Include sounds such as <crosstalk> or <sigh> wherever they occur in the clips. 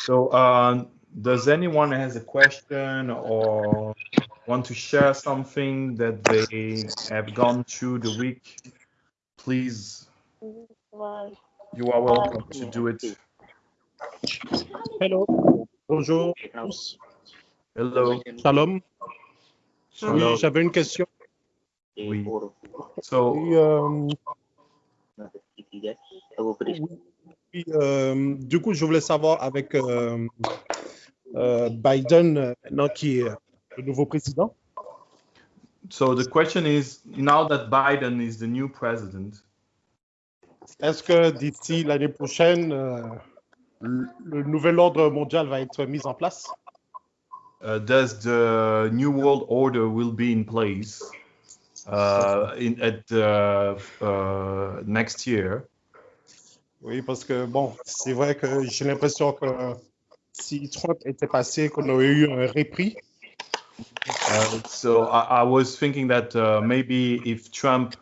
So, uh, does anyone has a question or want to share something that they have gone through the week? Please, you are welcome to do it. Hello. Bonjour. Hello. Shalom. Shalom. Oui, j'avais une question. Oui. So, Oui, euh, oui, euh, du coup, je voulais savoir avec euh, euh, Biden, maintenant qui est le nouveau président, so the question is now that Biden is the new president, est-ce que d'ici l'année prochaine, euh, le, le nouvel ordre mondial va être mis en place? uh, does the new world order will be in place uh, in at the uh, next year? Oui, parce que bon, c'est vrai que j'ai l'impression que si Trump était passé, qu'on aurait eu un répit. Uh, so I, I was thinking that uh, maybe if Trump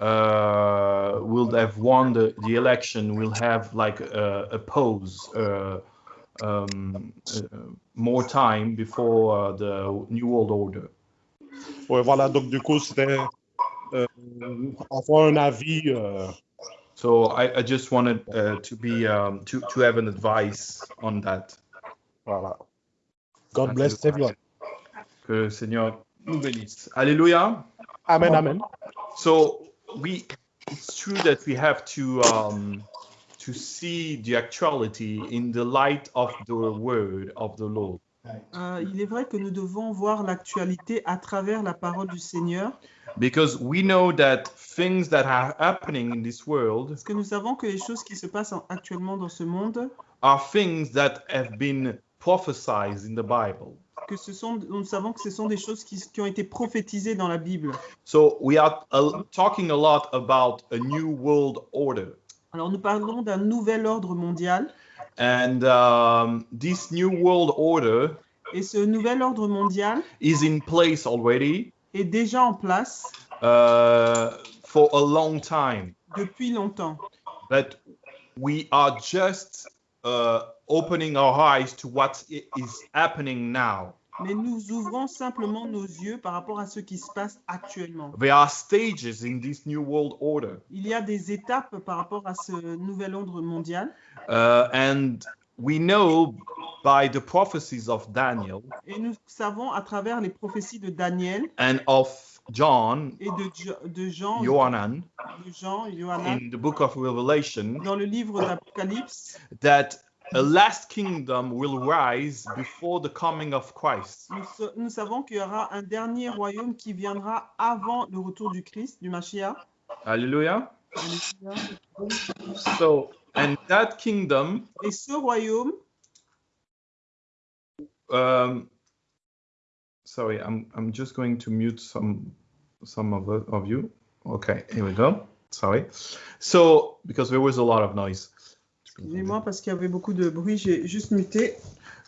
uh, will have won the, the election, we'll have like a, a pause, uh, um, uh, more time before uh, the new world order. Ouais, voilà, donc du coup, c'était euh, avoir un avis. So I, I just wanted uh, to be um, to to have an advice on that. voilà. God bless everyone. Que le Seigneur nous bénisse. Alléluia. Amen, amen. So we, it's true that we have to um, to see the actuality in the light of the word of the Lord. Euh, il est vrai que nous devons voir l'actualité à travers la parole du Seigneur, Because we know that things that are happening in this world parce que nous savons que les choses qui se passent en- actuellement dans ce monde, are things that have been prophesied in the Bible. que ce sont, nous savons que ce sont des choses qui, qui ont été prophétisées dans la Bible. So we are uh, talking a lot about a new world order. Alors nous parlons d'un nouvel ordre mondial, And um, this new world order et ce nouvel ordre mondial is in place already est déjà en place uh, for a long time. depuis longtemps. But we are just uh, opening our eyes to what is happening now. Mais nous ouvrons simplement nos yeux par rapport à ce qui se passe actuellement. There are stages in this new world order. Il y a des étapes par rapport à ce nouvel ordre mondial. Uh, and we know by the prophecies of Daniel Et nous savons à travers les prophéties de Daniel and of John, et de, Jo- de Jean, Johanan, de Jean, Johanna, in the book of Revelation, dans le livre d'Apocalypse, that a last kingdom will rise before the coming of Christ. nous, nous savons qu'il y aura un dernier royaume qui viendra avant le retour du Christ, du Mashiach. Hallelujah. So, and that kingdom, Et ce royaume, um, sorry, I'm I'm just going to mute some some of of you. Okay, here we go. Sorry. So, because there was a lot of noise. Excusez-moi parce qu'il y avait beaucoup de bruit, j'ai juste muté.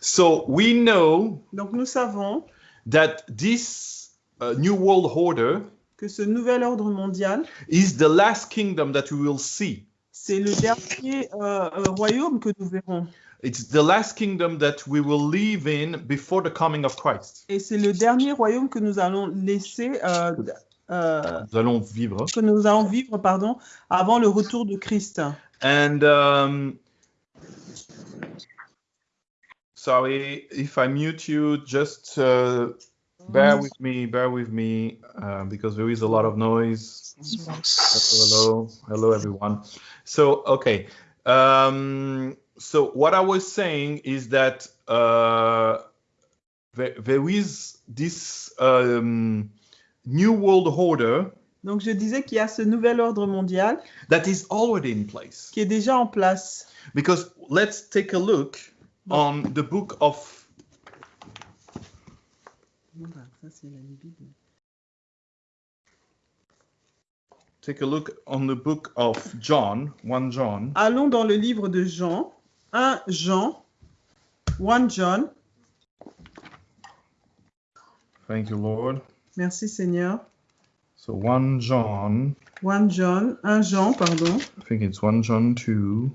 So we know Donc nous savons that this uh, new world order que ce nouvel ordre mondial, is the last kingdom that we will see. c'est le dernier euh, euh, royaume que nous verrons. It's the last kingdom that we will live in before the coming of Christ. Et c'est le dernier royaume que nous allons laisser, euh, euh, Nous allons vivre. que nous allons vivre, pardon, avant le retour de Christ. And um, sorry if I mute you, just uh, bear with me, bear with me, uh, because there is a lot of noise. Hello, hello, everyone. So, okay. Um, so, what I was saying is that uh, there, there is this um, new world order Donc je disais qu'il y a ce nouvel ordre mondial that is already in place. qui est déjà en place. Because let's take a look on the book of take a look on the book of John, 1 John, Allons dans le livre de Jean, 1 Jean, 1 John. Thank you, Lord. Merci Seigneur. So 1 John, 1 John, 1 Jean, pardon. I think it's 1 John 2.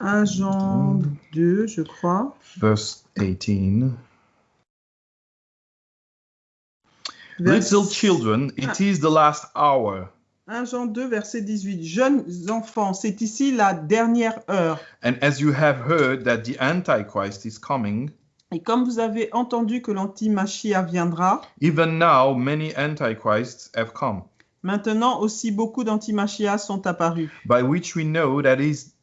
1 Jean 2, je crois. verse 18. Vers- Little children, it is the last hour. 1 Jean 2, verset 18. Jeunes enfants, c'est ici la dernière heure. And as you have heard that the Antichrist is coming, Et comme vous avez entendu que l'antimachia viendra, even now many Antichrists have come, maintenant aussi beaucoup d'antimachias sont apparus. by which we know that is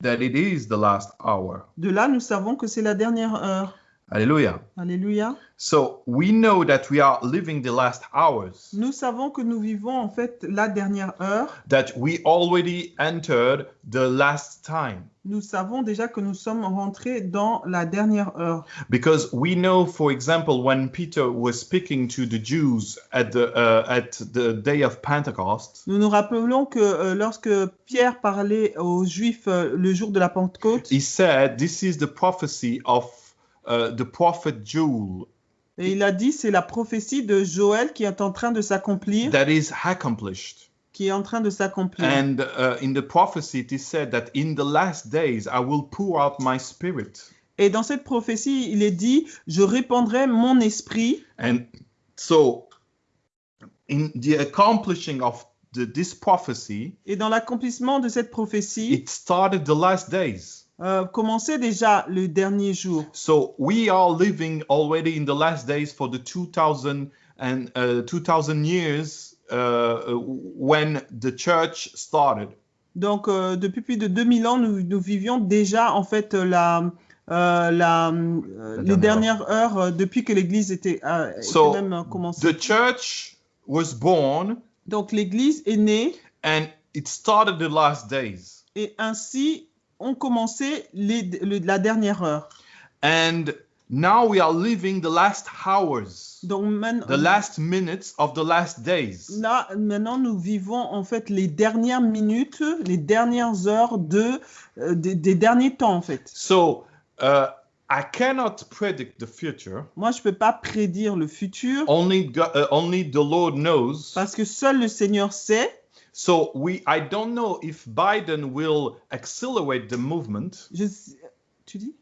that it is the last hour. De là, nous savons que c'est la dernière heure. Hallelujah. Alléluia. So we know that we are living the last hours, Nous savons que nous vivons en fait la dernière heure. that we already entered the last time. Nous savons déjà que nous sommes rentrés dans la dernière heure. Because we know, for example, when Peter was speaking to the Jews at the uh, at the day of Pentecost, Nous nous rappelons que euh, lorsque Pierre parlait aux Juifs euh, le jour de la Pentecôte, he said, "This is the prophecy of uh, the prophet Joel et il a dit c'est la prophétie de Joël qui est en train de s'accomplir, that is accomplished." qui est en train de s'accomplir. And uh, in the prophecy, it is said that in the last days I will pour out my spirit. Et dans cette prophétie, il est dit je répandrai mon esprit. And so, in the accomplishing of the, this prophecy, Et dans l'accomplissement de cette prophétie, it started the last days. Euh, commençait déjà le dernier jour. So we are living already in the last days for the 2000 and uh, 2000 years uh, when the church started. Donc, euh, depuis plus de 2000 ans, nous, nous vivions déjà en fait euh, la, euh, la, euh, les dernière dernières heures euh, depuis que l'Église était, euh, était So, même commencée. The church was born Donc, l'Église est née and it started the last days. et ainsi ont commencé les, le- la dernière heure. And now we are living the last hours, Donc, man- the last minutes of the last days. là, maintenant, nous vivons en fait les dernières minutes, les dernières heures de, euh, des, des derniers temps en fait. So uh, I cannot predict the future. Moi, je peux pas prédire le futur Only go- uh, only the Lord knows. parce que seul le Seigneur sait. So we I don't know if Biden will accelerate the movement. Je, tu dis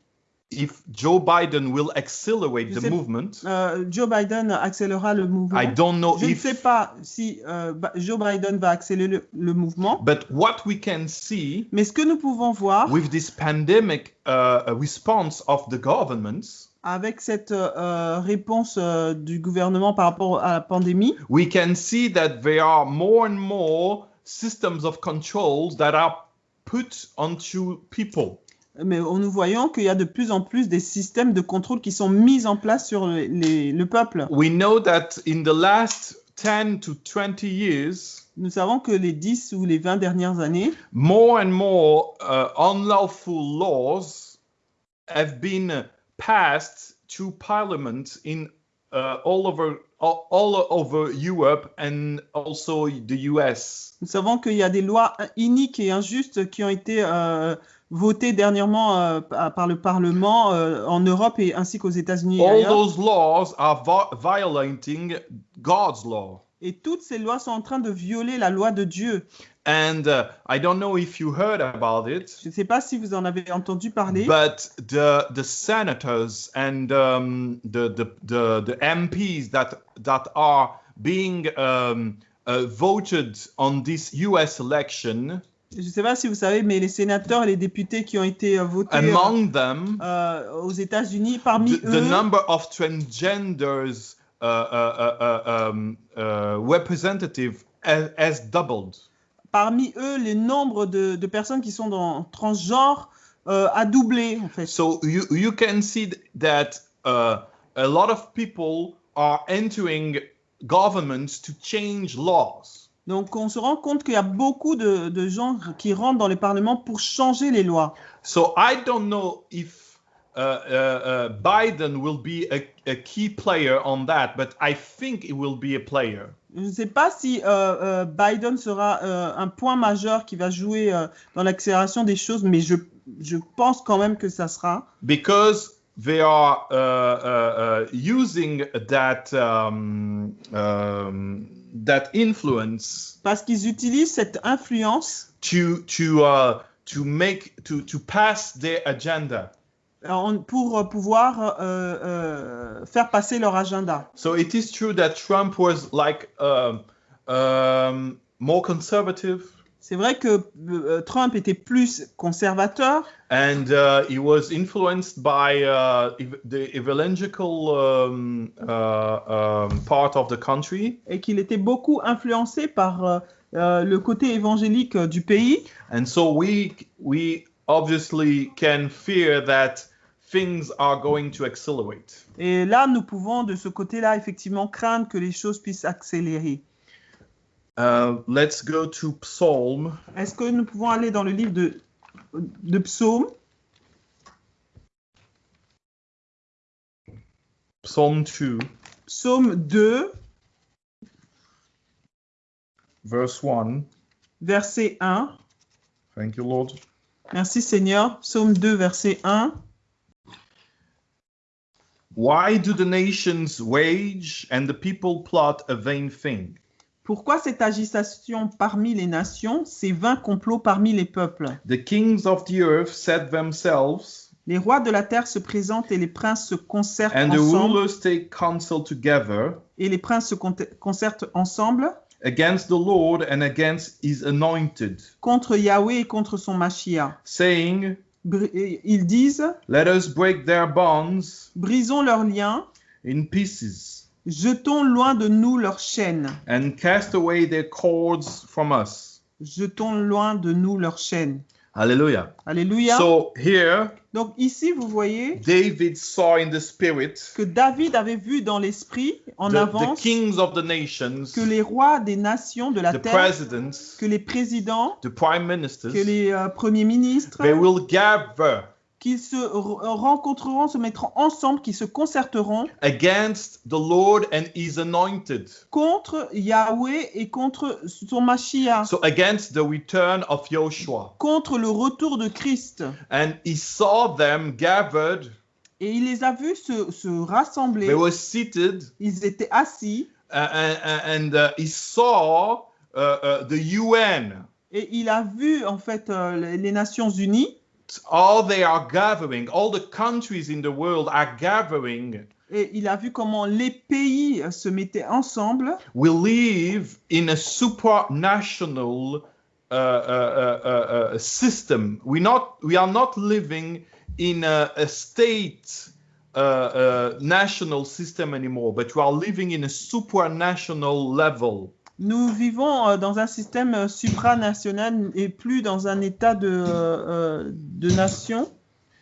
If Joe Biden will accelerate Je the sais- movement. Euh, Joe Biden accélérera le mouvement. I don't know Je ne sais pas si euh, Joe Biden va accélérer le, le mouvement, but what we can see mais ce que nous pouvons voir with this pandemic uh, response of the governments, avec cette euh, réponse euh, du gouvernement par rapport à la pandémie, we can see that there are more and more systems of controls that are put onto people. mais nous voyons qu'il y a de plus en plus des systèmes de contrôle qui sont mis en place sur les- les- le peuple. We know that in the last 10 to 20 years, Nous savons que les 10 ou les 20 dernières années, more and more uh, unlawful laws have been passed to parliament in uh, all over all, all over Europe and also the US. nous savons qu'il y a des lois iniques et injustes qui ont été euh, votées dernièrement euh, par le Parlement euh, en Europe et ainsi qu'aux États-Unis. All those laws are vi- violating God's law. Et toutes ces lois sont en train de violer la loi de Dieu. And uh, I don't know if you heard about it, Je ne sais pas si vous en avez entendu parler, but the the senators and um, the, the the the MPs that that are being um, uh, voted on this U.S. election, je ne sais pas si vous savez, mais les sénateurs et les députés qui ont été euh, votés euh, among them, euh, aux États-Unis, parmi the, the eux, number of transgenders uh, uh, uh, uh, um, uh, representative has, has doubled. Parmi eux, les nombres de, de personnes qui sont dans transgenre euh, a doublé en fait. So you you can see th- that uh, a lot of people are entering governments to change laws. Donc on se rend compte qu'il y a beaucoup de, de gens qui rentrent dans les parlements pour changer les lois. So I don't know if uh, uh, uh, Biden will be a, a key player on that, but I think he will be a player. Je ne sais pas si euh, euh, Biden sera euh, un point majeur qui va jouer dans l'accélération des choses, mais je, je pense quand même que ça sera. because they are uh, uh, uh, using that um, um, that influence Parce qu'ils utilisent cette influence to to uh, to make to to pass their agenda. En- pour euh, pouvoir euh, euh, faire passer leur agenda. So it is true that Trump was like um, um, more conservative, C'est vrai que euh, Trump était plus conservateur and uh, he was influenced by uh, the evangelical um, uh, um, part of the country, et qu'il était beaucoup influencé par euh, euh, le côté évangélique euh, du pays. and so we we obviously can fear that things are going to accelerate. Et là, nous pouvons, de ce côté-là, effectivement, craindre que les choses puissent accélérer. Uh, let's go to Psalm Est-ce que nous pouvons aller dans le livre de, de Psaume, Psalm 2, Psaume 2, verse 1. verset 1. Thank you, Lord. Merci Seigneur. Psaume 2, verset 1. Why do the nations wage and the people plot a vain thing? Pourquoi cette agitation parmi les nations, ces vains complots parmi les peuples? The kings of the earth set themselves, Les rois de la terre se présentent et les princes se concertent and the ensemble. rulers take counsel together Et les princes se con- concertent ensemble against the Lord and against his anointed, contre Yahweh et contre son Mashiach. saying, Ils disent Let us break their bonds Brisons leurs liens, in pieces jetons loin de nous leurs chaînes. and cast away their cords from us. Jetons loin de nous leurs chaînes. Hallelujah. Alléluia. So here, Donc ici, vous voyez David saw in the spirit que David avait vu dans l'esprit, en the, the avance, kings of the nations, que les rois des nations de la the terre, que les présidents, the prime ministers, que les euh, premiers ministres, they will gather qu'ils se r- rencontreront, se mettront ensemble, qu'ils se concerteront against the Lord and his anointed. contre Yahweh et contre son Mashiach, So against the return of Joshua. contre le retour de Christ. And he saw them gathered, Et il les a vus se, se rassembler. they were seated, Ils étaient assis uh, and, and uh, he saw uh, uh, the UN. et il a vu en fait euh, les Nations Unies All they are gathering, all the countries in the world are gathering. et il a vu comment les pays euh, se mettaient ensemble. We live in a supranational uh, uh, uh, uh, uh, system. We not we are not living in a, a state uh, uh, national system anymore, but we are living in a supranational level. Nous vivons euh, dans un système euh, supranational et plus dans un état de, euh, de nation.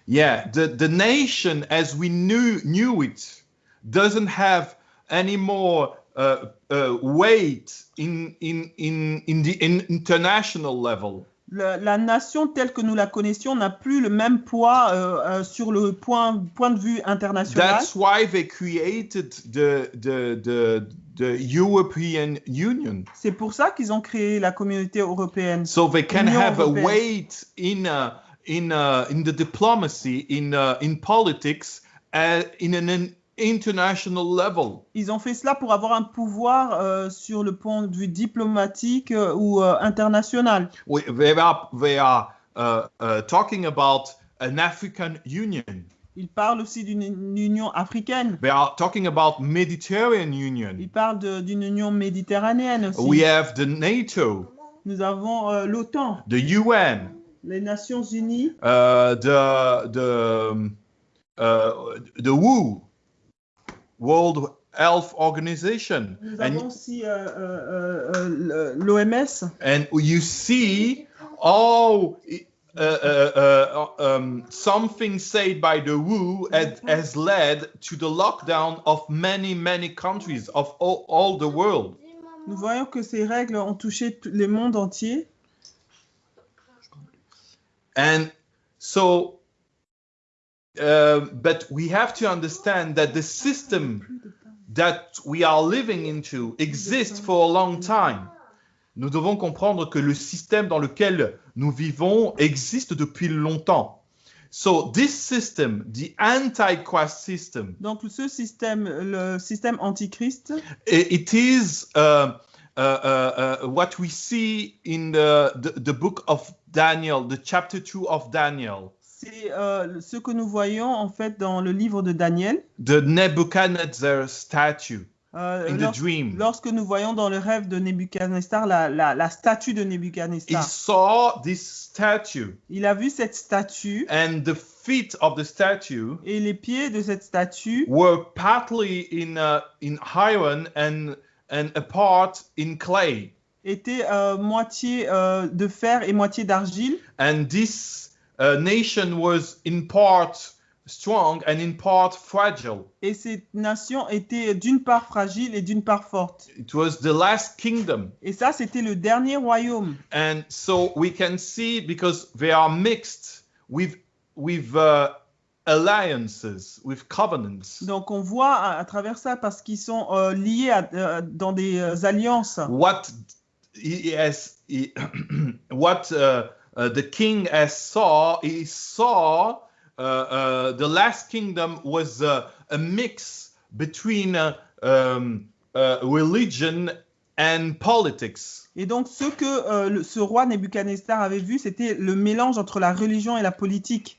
Yeah, the, the nation as we knew knew it doesn't have any more uh, uh, weight in in in in the in international level. La, la nation telle que nous la connaissions n'a plus le même poids euh, euh, sur le point, point de vue international. That's why they created the the the the European Union, C'est pour ça qu'ils ont créé la communauté européenne. so they can have a européenne. weight in uh, in uh, in the diplomacy, in uh, in politics, uh, in an international level. Ils ont fait cela pour avoir un pouvoir euh, sur le point de vue diplomatique euh, ou euh, international. We, they are they are uh, uh, talking about an African Union. Ils parlent aussi d'une une union africaine. They are talking about Mediterranean Union. Ils parlent d'une union méditerranéenne aussi. We have the NATO, Nous avons euh, l'OTAN, the UN, les Nations Unies, uh, the the um, uh, the WHO, World Health Organization, nous and avons aussi euh, euh, euh, l'OMS. and you see all. Uh, uh, uh, um, something said by the WHO has, has led to the lockdown of many, many countries of all, all the world. Nous voyons que ces règles ont touché tout- le monde entier. And so, uh, but we have to understand that the system that we are living into exists for a long time. Nous devons comprendre que le système dans lequel nous vivons existe depuis longtemps. So this system, the antichrist system, Donc ce système, le système antichrist, it is uh, uh, uh, uh, what we see in the, the the book of Daniel, the chapter two of Daniel, C'est euh, ce que nous voyons en fait dans le livre de Daniel. the Nebuchadnezzar statue Euh, in the lors- dream. lorsque nous voyons dans le rêve de Nebuchadnezzar la, la, la statue de He Nebuchadnezzar, saw this statue, il a vu cette statue and the feet of the statue et les pieds de cette statue were partly in uh, in iron and and a part in clay. étaient euh, moitié euh, de fer et moitié d'argile. And this uh, nation was in part strong and in part fragile. Et cette nation était d'une part fragile et d'une part forte. It was the last kingdom. Et ça, c'était le dernier royaume. And so we can see because they are mixed with with uh, alliances, with covenants. Donc on voit à, à travers ça parce qu'ils sont euh, liés à- euh, dans des euh, alliances. What he- <clears throat> what uh, uh, the king saw, he saw uh, uh, the last kingdom was a mix between um, religion and politics. Et donc ce que euh, ce roi Nebuchadnezzar avait vu, c'était le mélange entre la religion et la politique.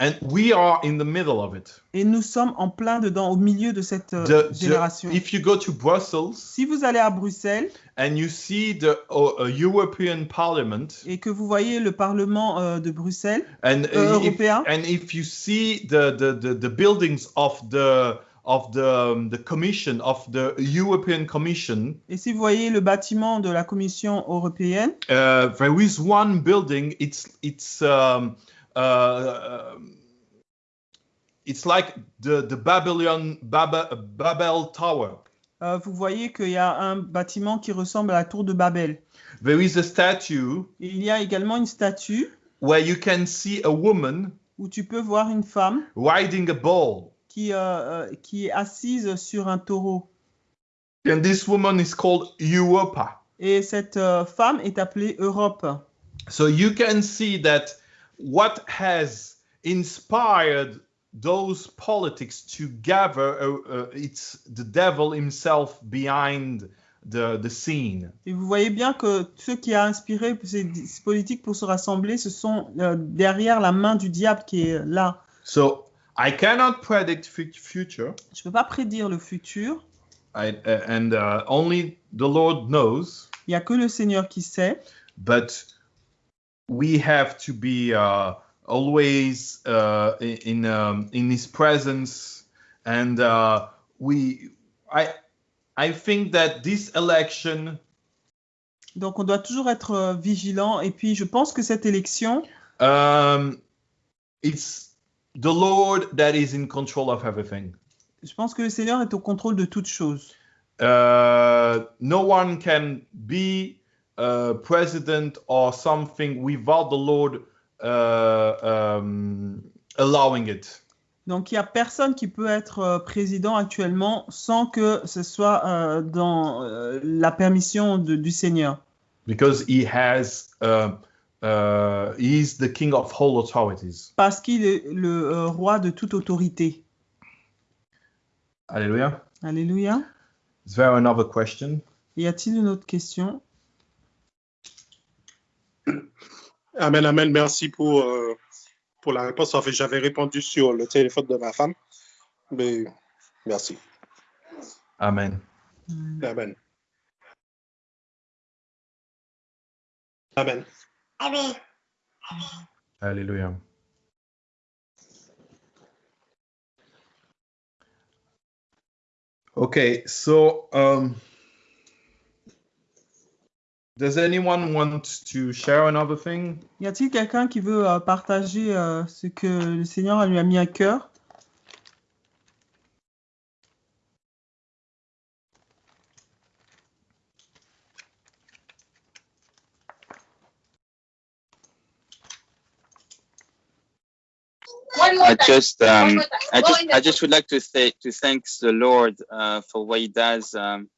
And we are in the middle of it. Et nous sommes en plein dedans, au milieu de cette euh, the- génération. if you go to Brussels Si vous allez à Bruxelles and you see the uh, European Parliament, et que vous voyez le Parlement euh, de Bruxelles, and uh, Euh, if, européen. and if you see the, the, the, the buildings of the of the um, the commission of the European Commission, et si vous voyez le bâtiment de la Commission européenne, uh, there is one building. It's it's um, uh, um, it's like the the Babylon Babel, Babel Tower. euh, vous voyez qu'il y a un bâtiment qui ressemble à la tour de Babel. There is a statue il y a également une statue where you can see a woman où tu peux voir une femme riding a bull. qui, euh, euh, qui est assise sur un taureau. And this woman is called Europa. Et cette euh, femme est appelée Europe. So you can see that what has inspired those politics to gather, uh, uh, it's the devil himself behind the, the scene. Et vous voyez bien que ce qui a inspiré ces, ces politiques pour se rassembler, ce sont euh, derrière la main du diable qui est là. So I cannot predict fu- future, Je ne peux pas prédire le futur. I, uh, and uh, only the Lord knows. Il n'y a que le Seigneur qui sait. But we have to be uh, always uh, in in, um, in His presence, and uh, we. I I think that this election Donc on doit toujours être euh, vigilant. Et puis je pense que cette élection, um, it's the Lord that is in control of everything. je pense que le Seigneur est au contrôle de toutes choses. Uh, no one can be uh, president or something without the Lord uh, um, allowing it. Donc il n'y a personne qui peut être euh, président actuellement sans que ce soit euh, dans euh, la permission de- du Seigneur. because he has uh, uh, he is the king of all authorities. Parce qu'il est le euh, roi de toute autorité. Hallelujah. Alléluia. Is there another question? Y a-t-il une autre question? Amen, amen. Merci pour, euh, pour la réponse. En fait, j'avais répondu sur le téléphone de ma femme. Mais merci. Amen. Amen. Amen. Hallelujah. Okay, so um, does anyone want to share another thing? Y a-t-il quelqu'un qui veut euh, partager euh, ce que le Seigneur lui a mis à cœur? I just um. I just I just would like to say to thank the Lord uh, for what He does. Um,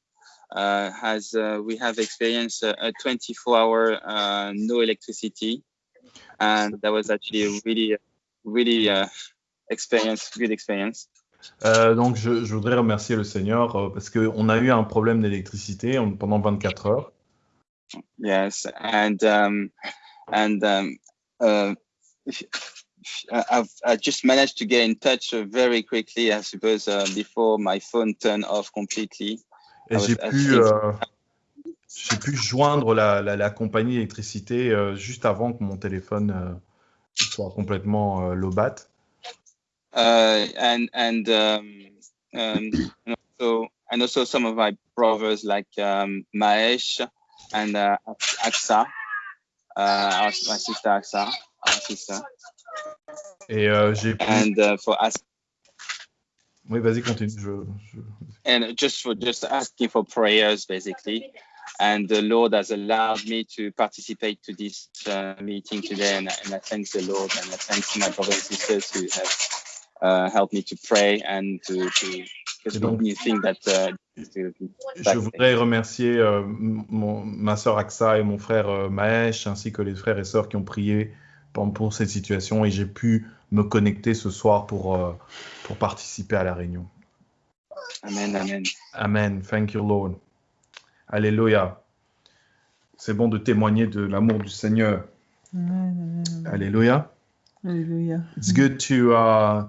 uh, as uh, we have experienced a, a 24-hour uh, no electricity, and that was actually a really really experience, good experience. Euh, donc, je, je voudrais remercier le Seigneur euh, parce qu'on a eu un problème d'électricité pendant 24 heures. Yes, and um, and um, uh, I've I just managed to get in touch very quickly. I suppose uh, before my phone turned off completely. Et Ah ouais, j'ai pu, euh, j'ai pu joindre la, la, la compagnie d'électricité euh, juste avant que mon téléphone euh, soit complètement euh, low-bat. Uh, and and um, um, and also and also some of my brothers like um, Maesh and uh, Aksa, uh, my sister Aksa, our sister, Et j'ai pu. and uh, for us Oui, vas-y, continue. Je, je- and just for just asking for prayers basically and the lord has allowed me to participate to this uh, meeting today and, and i thank the lord and i thank my brothers and sisters who have uh, helped me to pray and to to donc- that uh, Je voudrais remercier euh, mon- ma sœur Aksa et mon frère euh, Mahesh, ainsi que les frères et sœurs qui ont prié pour, pour cette situation et j'ai pu me connecter ce soir pour, euh, pour participer à la réunion. amen amen Amen. Thank you, Lord. Alléluia. C'est bon de témoigner de l'amour du Seigneur. Alléluia. Alléluia. It's good to uh,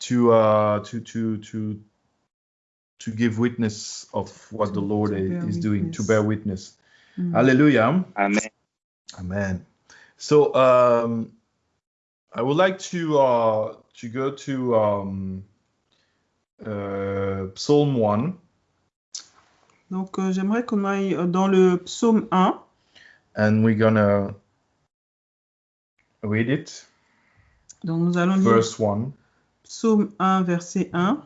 to uh, to to to to give witness of what the To- Lord to bear is doing, to witness. bear witness. Mm. Hallelujah. amen Amen. So um, I would like to uh, to go to um, uh, Psalm one, Donc, euh, j'aimerais qu'on aille euh, dans le psaume 1. and we're gonna read it. Donc, nous allons lire Verse one. psaume 1, verset 1.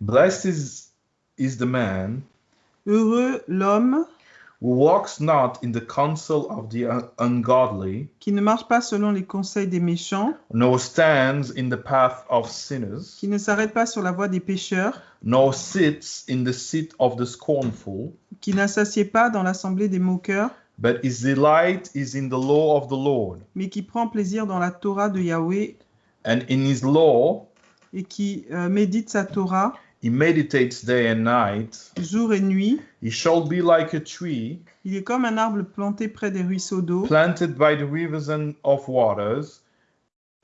Blessed is is the man Heureux l'homme who walks not in the counsel of the un- ungodly, qui ne marche pas selon les conseils des méchants, nor stands in the path of sinners, qui ne s'arrête pas sur la voie des pécheurs, nor sits in the seat of the scornful. qui n'assasied pas dans l'assemblée des moqueurs, But his delight is in the law of the Lord, mais qui prend plaisir dans la Torah de Yahweh and in his law et qui euh, médite sa Torah he meditates day and night. jour et nuit. He shall be like a tree Il est comme un arbre planté près des ruisseaux d'eau planted by the rivers and of waters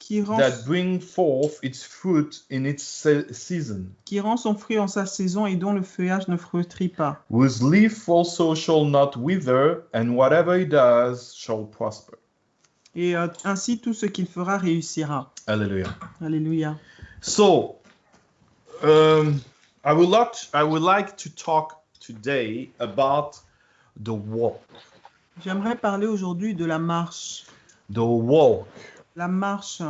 qui rend, that bring forth its fruit in its se- season, qui rend son fruit en sa saison et dont le feuillage ne flétrit pas. whose leaf also shall not wither, and whatever he does shall prosper. Et euh, ainsi tout ce qu'il fera réussira. Hallelujah. Alléluia. So, um, I would like I would like to talk today about the walk. J'aimerais parler aujourd'hui de la marche. The walk. La marche.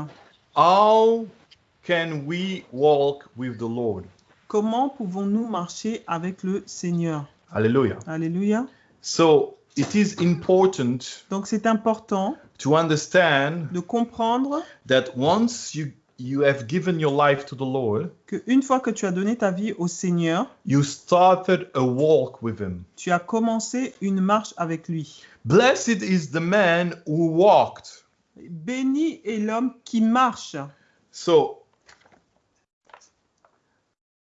How can we walk with the Lord? Comment pouvons-nous marcher avec le Seigneur? Hallelujah. Alléluia. So it is important Donc c'est important to understand de comprendre that once you you have given your life to the Lord, que une fois que tu as donné ta vie au Seigneur, you started a walk with Him. tu as commencé une marche avec lui. Blessed is the man who walked. Béni est l'homme qui marche. So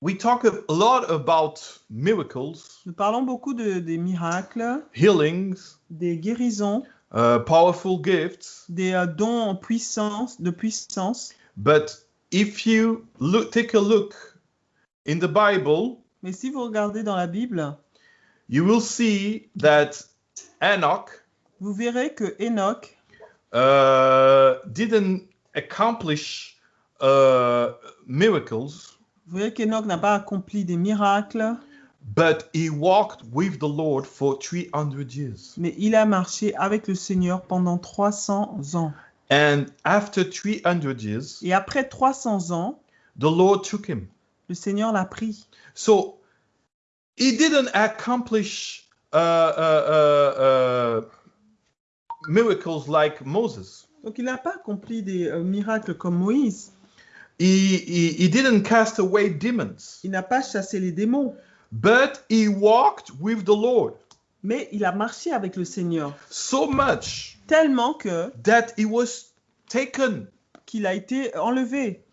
we talk a lot about miracles, Nous parlons beaucoup de, des miracles, healings, des guérisons, uh, powerful gifts, des euh, dons en puissance, de puissance. But if you look, take a look in the Bible, Mais si vous regardez dans la Bible, you will see that Enoch vous verrez que Enoch uh, didn't accomplish uh, miracles, Vous voyez qu'Enoch n'a pas accompli des miracles, but he walked with the Lord for 300 years. mais il a marché avec le Seigneur pendant 300 ans. And after 300 years, Et après 300 ans, the Lord took him. le Seigneur l'a pris. So he didn't accomplish uh, uh, uh, uh, miracles like Moses. Donc il n'a pas accompli des euh, miracles comme Moïse. He, he, he didn't cast away demons, Il n'a pas chassé les démons. but he walked with the Lord Mais il a marché avec le Seigneur. so much Tellement que that he was taken. qu'il a été enlevé.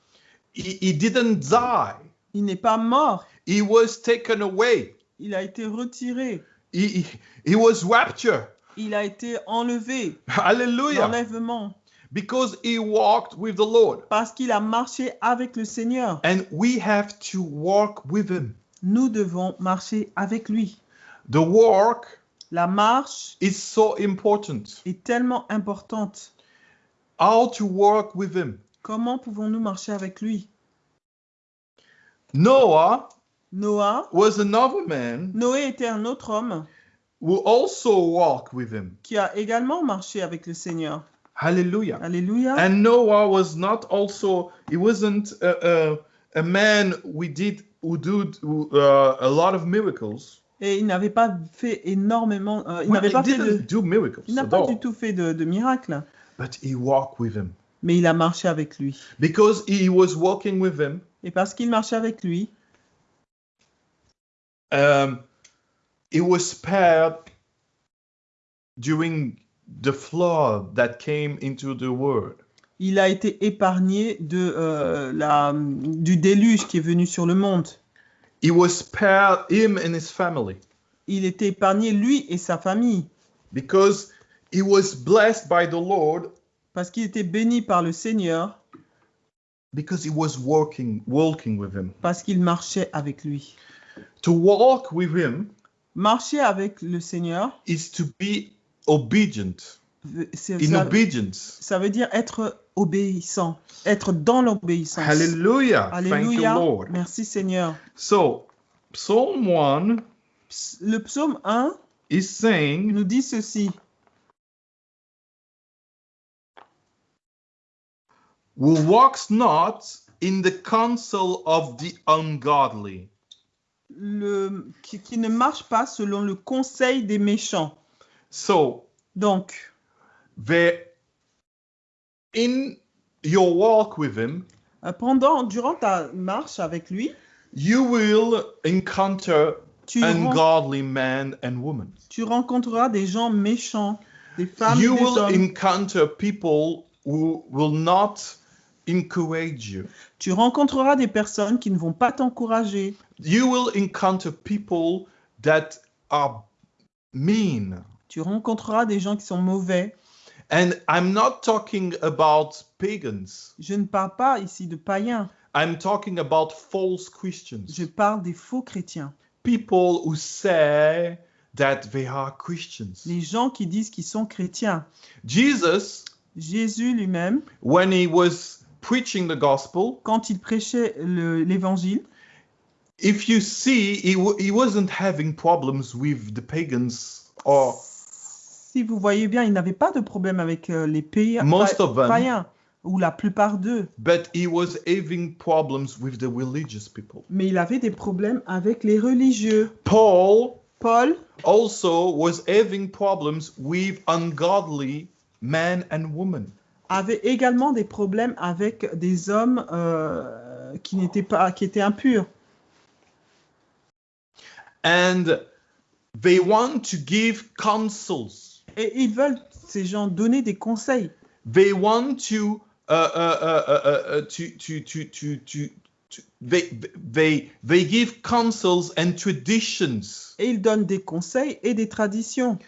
he, he didn't die. Il n'est pas mort. He was taken away. Il a été retiré. He, was raptured. Il a été enlevé. L'enlèvement. Because he walked with the Lord. Parce qu'il a marché avec le Seigneur. And we have to walk with him. Nous devons marcher avec lui. The walk La marche is so important. est tellement importante. How to walk with him. Comment pouvons-nous marcher avec lui? Noah Noah, was another man Noé était un autre homme who also walked with him. qui a également marché avec le Seigneur. Hallelujah. Alléluia. And Noah was not also, he wasn't a, a, a man we did who did uh, a lot of miracles. Et il n'avait pas fait énormément, euh, il n'avait he pas fait de, do miracles il n'a pas du tout fait de, de miracles, but he walked with him. mais il a marché avec lui. Because he was walking with him, Et parce qu'il marchait avec lui, um, he was spared during the flood that came into the world. il a été épargné de, euh, la, du déluge qui est venu sur le monde. He was spared, him and his family, Il était épargné, lui et sa famille, because he was blessed by the Lord parce qu'il était béni par le Seigneur, because he was walking walking with him. parce qu'il marchait avec lui. To walk with him Marcher avec le Seigneur, is to be obedient. In ça, obedience. ça veut dire être obéissant, être dans l'obéissance. Hallelujah. Thank you, Alléluia. Lord. Merci Seigneur. So, Psalm 1 Ps- Le psaume 1 is saying, nous dit ceci. Who walks not in the counsel of the ungodly, Le, qui, qui ne marche pas selon le conseil des méchants. So, Donc, the, in your walk with him, euh, pendant, durant ta marche avec lui, you will encounter tu, ungodly men and women. tu rencontreras des gens méchants, des femmes You et des will hommes. encounter people who will not encourage you. Tu rencontreras des personnes qui ne vont pas t'encourager. You will encounter people that are mean. Tu rencontreras des gens qui sont mauvais. And I'm not talking about pagans. Je ne parle pas ici de païens. I'm talking about false Christians. Je parle des faux chrétiens. People who say that they are Christians. Les gens qui disent qu'ils sont chrétiens. Jesus, Jésus lui-même, when he was preaching the gospel, quand il prêchait le- l'évangile, if you see, he, he wasn't having problems with the pagans or si vous voyez bien, il n'avait pas de problème avec euh, les païens, most of them, païens, ou la plupart d'eux. but he was having problems with the religious people. Mais il avait des problèmes avec les religieux. Paul Paul also was having problems with ungodly men and women. avait également des problèmes avec des hommes euh, qui n'étaient pas, qui étaient impurs. And they want to give counsels. Et ils veulent, ces gens, donner des conseils. They want to uh, uh, uh, to, to, to, to, to, to they, they, they give counsels and traditions. Et ils donnent des conseils et des traditions.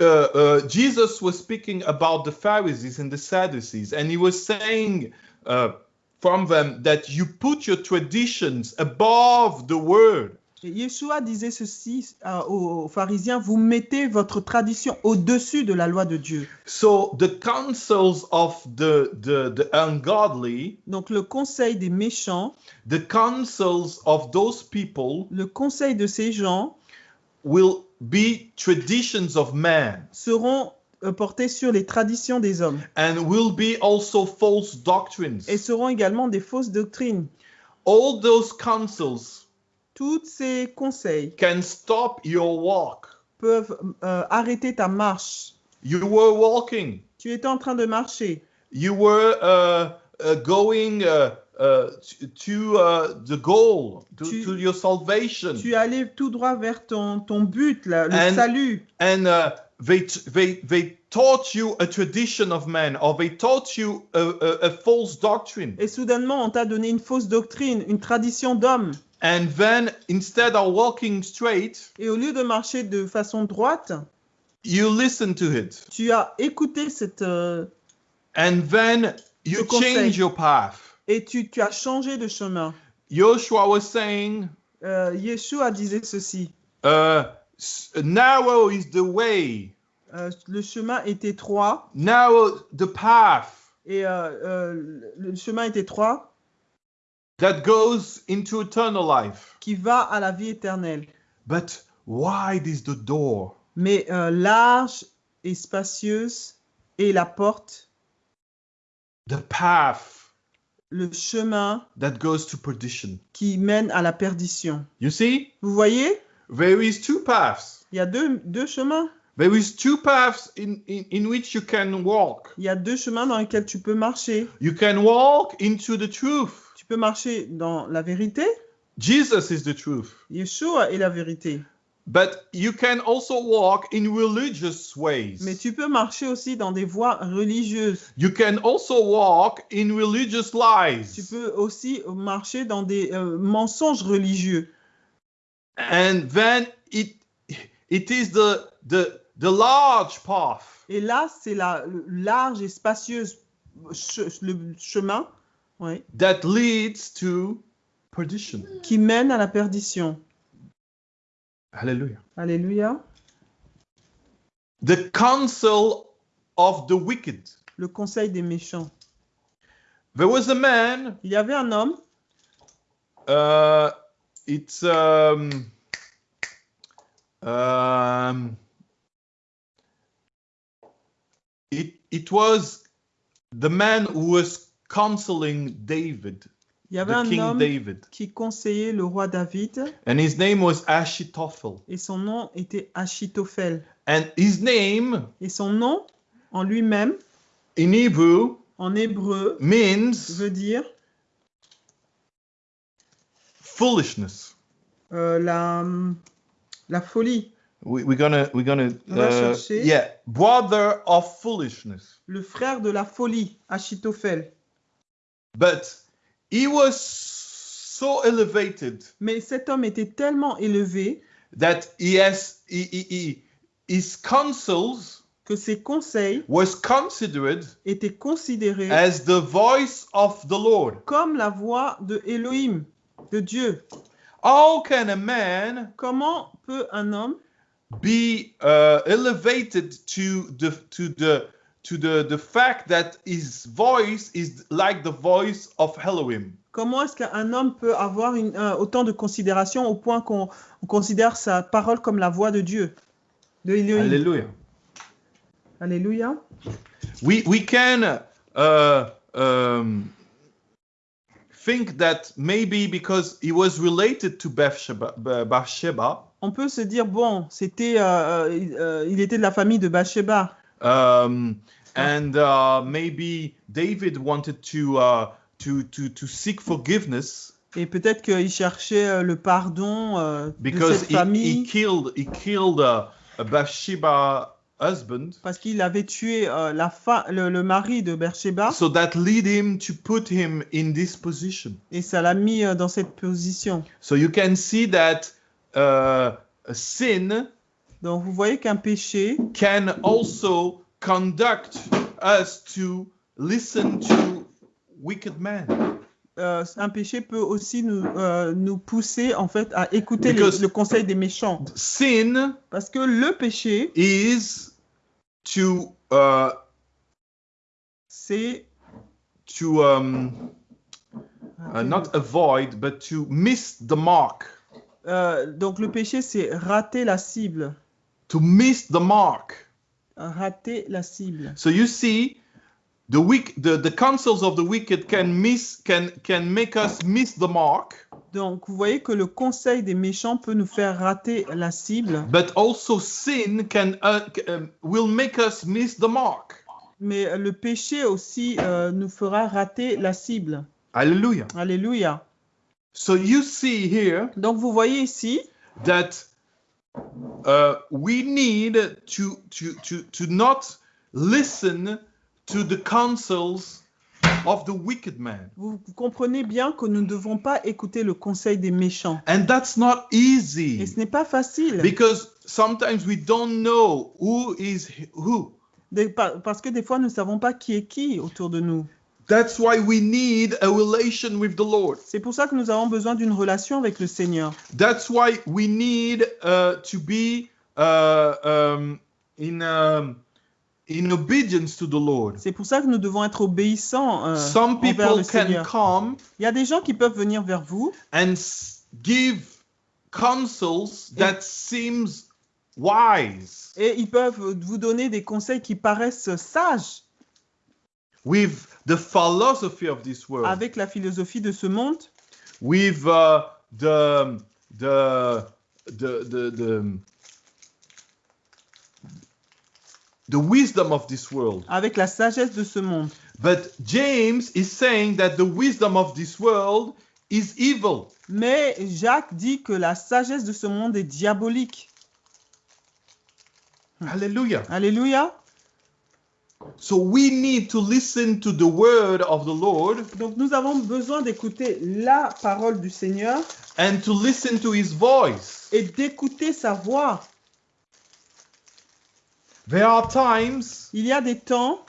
Uh, uh, Jesus was speaking about the Pharisees and the Sadducees, and he was saying uh, from them that you put your traditions above the word. Yeshua disait ceci euh, aux, aux pharisiens, vous mettez votre tradition au-dessus de la loi de Dieu. So the counsels of the, the, the ungodly, Donc le conseil des méchants, the counsels of those people le conseil de ces gens will be traditions of man seront euh, portés sur les traditions des hommes and will be also false doctrines. et seront également des fausses doctrines. All those counsels Tous ces conseils can stop your walk. peuvent euh, arrêter ta marche. You were walking, Tu étais en train de marcher. you were uh, uh, going uh, to, the goal, to, Tu- to your salvation. Tu allais tout droit vers ton, ton but, le And- salut. and they they they taught you a tradition of man or they taught you a, a, a false doctrine Et soudainement, on t'a donné une fausse doctrine, une tradition d'homme. And then instead of walking straight Et au lieu de marcher de façon droite, you listen to it. tu as écouté cette... euh, and then you change your path. Et tu, tu as changé de chemin. joshua was saying Euh, Yeshua disait ceci. uh, narrow is the way. Euh, le chemin est étroit. Narrow the path. Et le chemin est étroit that goes into eternal life. qui va à la vie éternelle. but wide is the door. Mais euh, large et spacieuse est la porte, the path le chemin that goes to perdition. qui mène à la perdition. you see? Vous voyez, there is two paths. Il y a deux, deux chemins. there is two paths in, in, in which you can walk. Il y a deux chemins dans lesquels tu peux marcher. you can walk into the truth Tu peux marcher dans la vérité? jesus is the truth Yeshua est la vérité. but you can also walk in religious ways Mais tu peux marcher aussi dans des voies religieuses. you can also walk in religious lies Tu peux aussi marcher dans des euh, mensonges religieux. and then it it is the the the large path Et là, c'est la le large et spacieuse che- le chemin that leads to perdition qui mène à la perdition. hallelujah Alléluia. the counsel of the wicked Le conseil des méchants. there was a man Il y avait un homme, uh it's um um it it was the man who was counseling david il y avait un king homme david qui conseillait le roi David and his name was ashitophel et son nom était Achitophel. and his name Et son nom en lui-même, in hebrew en hébreu, means veut dire foolishness euh, la, la folie, we, we're gonna we're gonna On va uh, chercher. yeah brother of foolishness le frère de la folie, Achitophel. But he was so elevated Mais cet homme était tellement élevé that he has he, he, his counsels que ses conseils was considered étaient considérés as the voice of the Lord. comme la voix de Elohim, de Dieu. How can a man Comment peut un homme be uh, elevated to the to the to the the fact that his voice is like the voice of Elohim? Comment est-ce qu'un homme peut avoir une- euh, autant de considération au point qu'on on considère sa parole comme la voix de Dieu, de Elohim Hallelujah. Alléluia. We we can uh, um, think that maybe because he was related to Bathsheba, Bathsheba On peut se dire, bon, c'était, euh, euh, euh, il était de la famille de Bathsheba. Um, and uh, maybe David wanted to uh, to to to seek forgiveness Et peut-être qu'il cherchait euh, le pardon euh, de because cette he, he famille killed he killed uh, a Bathsheba husband, parce qu'il avait tué euh, la fa- le, le mari de Bathsheba so that lead him to put him in this position. et ça l'a mis euh, dans cette position. So you can see that uh, sin Donc vous voyez qu'un péché can also conduct us to listen to wicked men. euh, un péché peut aussi nous, euh, nous pousser en fait à écouter les- le conseil des méchants. Sin Parce que le péché, is to uh, c'est to um, uh, not avoid but to miss the mark. Euh, donc le péché, c'est rater la cible. To miss the mark. Rater la cible. So you see, the weak, the, the counsels of the wicked can miss, can can make us miss the mark, Donc vous voyez que le conseil des méchants peut nous faire rater la cible, but also sin can uh, um, will make us miss the mark. mais le péché aussi euh, nous fera rater la cible. Hallelujah. Alléluia. So you see here Donc vous voyez ici that uh, we need to, to, to, to not listen to the counsels of the wicked man. Vous, vous comprenez bien que nous ne devons pas écouter le conseil des méchants. And that's not Et easy ce n'est pas facile. because sometimes we don't know who is who. Parce que des fois, nous ne savons pas qui est qui autour de nous. That's why we need a relation with the Lord. C'est pour ça que nous avons besoin d'une relation avec le Seigneur. That's why we need uh, to be uh, um, in um, in obedience to the Lord. C'est pour ça que nous devons être obéissants euh, Some envers people le can Seigneur. come Il y a des gens qui peuvent venir vers vous and give counsels that seems wise et ils peuvent vous donner des conseils qui paraissent sages with the philosophy of this world, avec la philosophie de ce monde, with uh, the the the the the the wisdom of this world. avec la sagesse de ce monde. But James is saying that the wisdom of this world is evil. Mais Jacques dit que la sagesse de ce monde est diabolique. Hallelujah. Alléluia. So we need to listen to the word of the Lord Donc nous avons besoin d'écouter la parole du Seigneur and to listen to his voice. et d'écouter sa voix. There are times Il y a des temps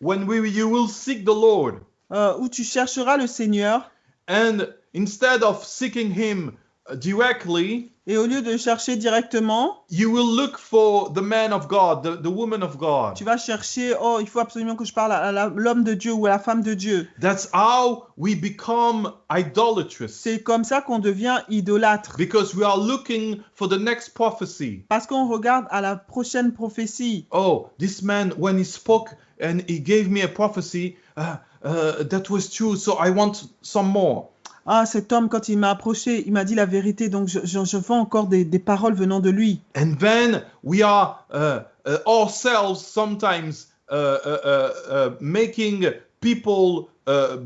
when we, you will seek the Lord euh, où tu chercheras le Seigneur and instead of seeking him directly, et au lieu de chercher directement, you will look for the man of God, the, the woman of God. tu vas chercher, oh, il faut absolument que je parle à la- l'homme de Dieu ou à la femme de Dieu. That's how we become idolatrous C'est comme ça qu'on devient idolâtre. because we are looking for the next prophecy. Parce qu'on regarde à la prochaine prophétie. oh, this man, when he spoke and he gave me a prophecy, uh, uh, that was true, so I want some more. Ah, cet homme, quand il m'a approché, il m'a dit la vérité, donc je, je, encore des, des paroles venant de lui. And then we are uh, uh, ourselves sometimes uh, making people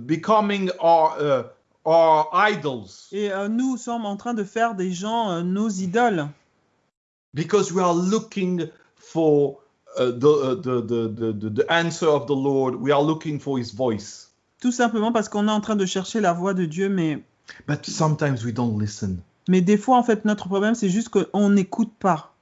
becoming our, our idols Et euh, nous sommes en train de faire des gens euh, nos idoles. because we are looking for the, the, the, the answer of the Lord. We are looking for his voice. Tout simplement parce qu'on est en train de chercher la voix de Dieu, mais, But sometimes we don't listen. mais des fois, en fait, notre problème, c'est juste qu'on n'écoute pas.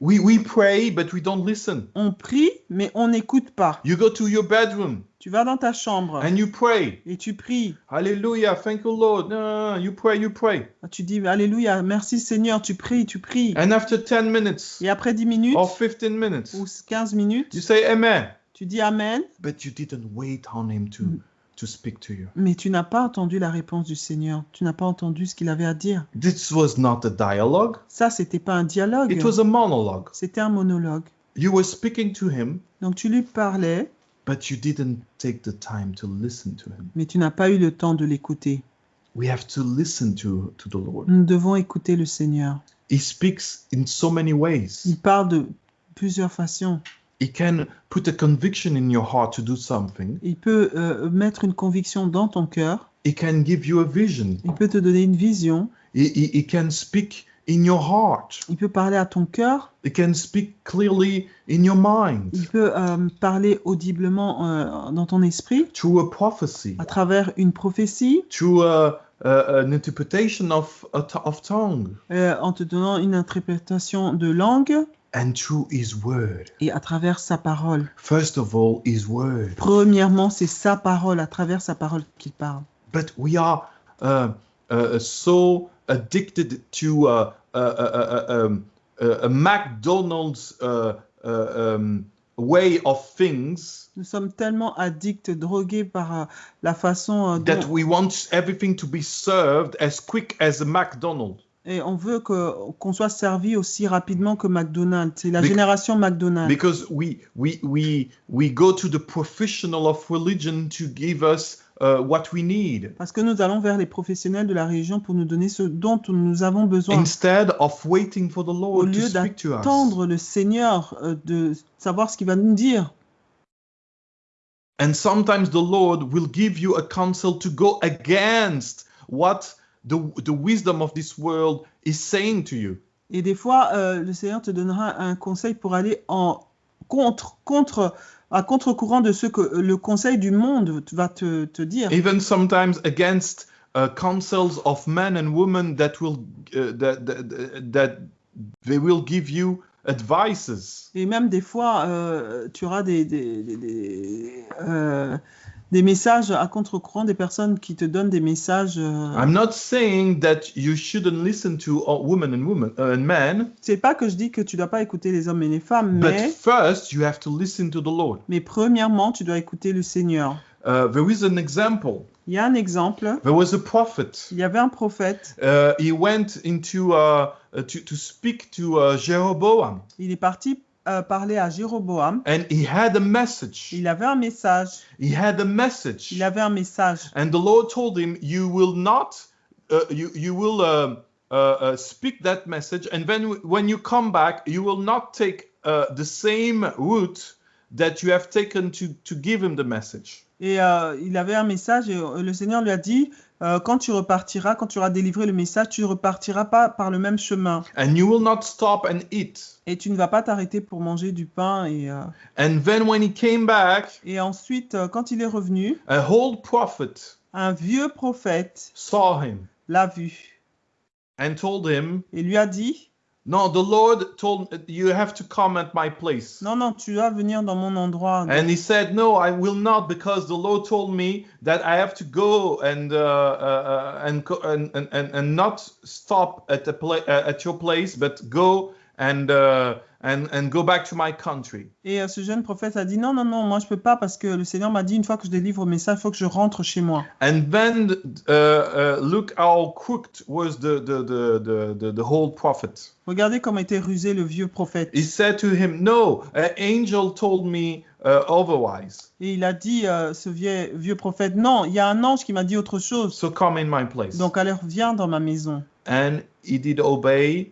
We, we pray, but we don't listen. On prie, mais on n'écoute pas. You go to your bedroom Tu vas dans ta chambre and you pray. et tu pries. Hallelujah, thank you, Lord. No, no, no, you pray, you pray. Tu dis Alléluia, merci Seigneur, tu pries, tu pries. And after 10 minutes Et après 10 minutes or 15 minutes, ou 15 minutes, you say Amen. tu dis Amen, But you didn't wait on Him to, Mm. To speak to you. mais tu n'as pas entendu la réponse du Seigneur. Tu n'as pas entendu ce qu'il avait à dire. This was not a dialogue, Ça, c'était pas un dialogue. it was a monologue. C'était un monologue. You were speaking to Him, Donc tu lui parlais, but you didn't take the time to listen to Him. mais tu n'as pas eu le temps de l'écouter. We have to listen to, to the Lord. Nous devons écouter le Seigneur. He speaks in so many ways. Il parle de plusieurs façons. He can put a conviction in your heart to do something. Il peut euh, mettre une conviction dans ton cœur. He can give you a vision. Il peut te donner une vision. He, he, he can speak in your heart. Il peut parler à ton cœur. He can speak clearly in your mind Il peut euh, parler audiblement euh, dans ton esprit through a prophecy, à travers une prophétie, through a, an interpretation of, tongue, euh, en te donnant une interprétation de langue and through His word. et à travers sa parole. First of all, His word. Premièrement, c'est sa parole, à travers sa parole qu'il parle. But we are uh, uh, so addicted to uh, uh, uh, uh, um, uh, a McDonald's uh, uh, um, way of things Nous sommes tellement addicts, drogués par euh, la façon euh, that dont- we want everything to be served as quick as a McDonald's. Et on veut qu'on soit servi aussi rapidement que McDonald's. C'est la Bec- génération McDonald's. because we we we we go to the professional of religion to give us uh, what we need Parce que nous allons vers les professionnels de la religion pour nous donner ce dont nous avons besoin. instead of waiting for the Au Lord to lieu speak to us. d'attendre le Seigneur, euh, de savoir ce qu'il va nous dire. And sometimes the Lord will give you a counsel to go against what the, the wisdom of this world is saying to you. Et des fois, euh, le Seigneur te donnera un conseil pour aller en contre, contre, à contre-courant de ce que le conseil du monde va te, te dire. even sometimes against uh, councils of men and women that will uh, that, that that they will give you advices Et même des fois, euh, tu auras des, des, des, des, euh, des messages à contre-courant, des personnes qui te donnent des messages. euh, i'm not saying that you shouldn't listen to women and women uh, and men C'est pas que je dis que tu dois pas écouter les hommes et les femmes, but mais, first you have to listen to the lord mais premièrement, tu dois écouter le Seigneur. uh, there is an example Il y a un exemple. there was a prophet Il y avait un prophète. uh, he went into uh, uh, to, to speak to uh, jeroboam Il est parti euh, parler à Jéroboam. and he had a message Il avait un message. he had a message Il avait un message. And the Lord told him, "You will not, uh, you you will uh, uh, uh, speak that message, and then when you come back, you will not take uh, the same route that you have taken to to give him the message." Et euh, il avait un message et euh, le Seigneur lui a dit, euh, quand tu repartiras, quand tu auras délivré le message, tu ne repartiras pas par le même chemin. And you will not stop and eat. Et tu ne vas pas t'arrêter pour manger du pain. Et, euh, And then when he came back, et ensuite, euh, quand il est revenu, a old prophet un vieux prophète saw him l'a vu and told him, et lui a dit, "No, the Lord told you have to come at my place." non, non, tu dois venir dans mon endroit. And he said, No, I will not, because the Lord told me that I have to go and uh, uh, uh, and, and and and and not stop at the pla- uh, at your place, but go and uh, and and go back to my country. Et euh, ce jeune prophète a dit, non, non, non, moi je peux pas parce que le Seigneur m'a dit, une fois que je délivre le message, il faut que je rentre chez moi. And then uh, uh, look how crooked was the the the the the, the whole prophet. Regardez comment était rusé le vieux prophète. He said to him, No, an angel told me uh, otherwise. Et il a dit, euh, ce vieux, vieux prophète, non, il y a un ange qui m'a dit autre chose. So come in my place. Donc alors viens dans ma maison. and he did obey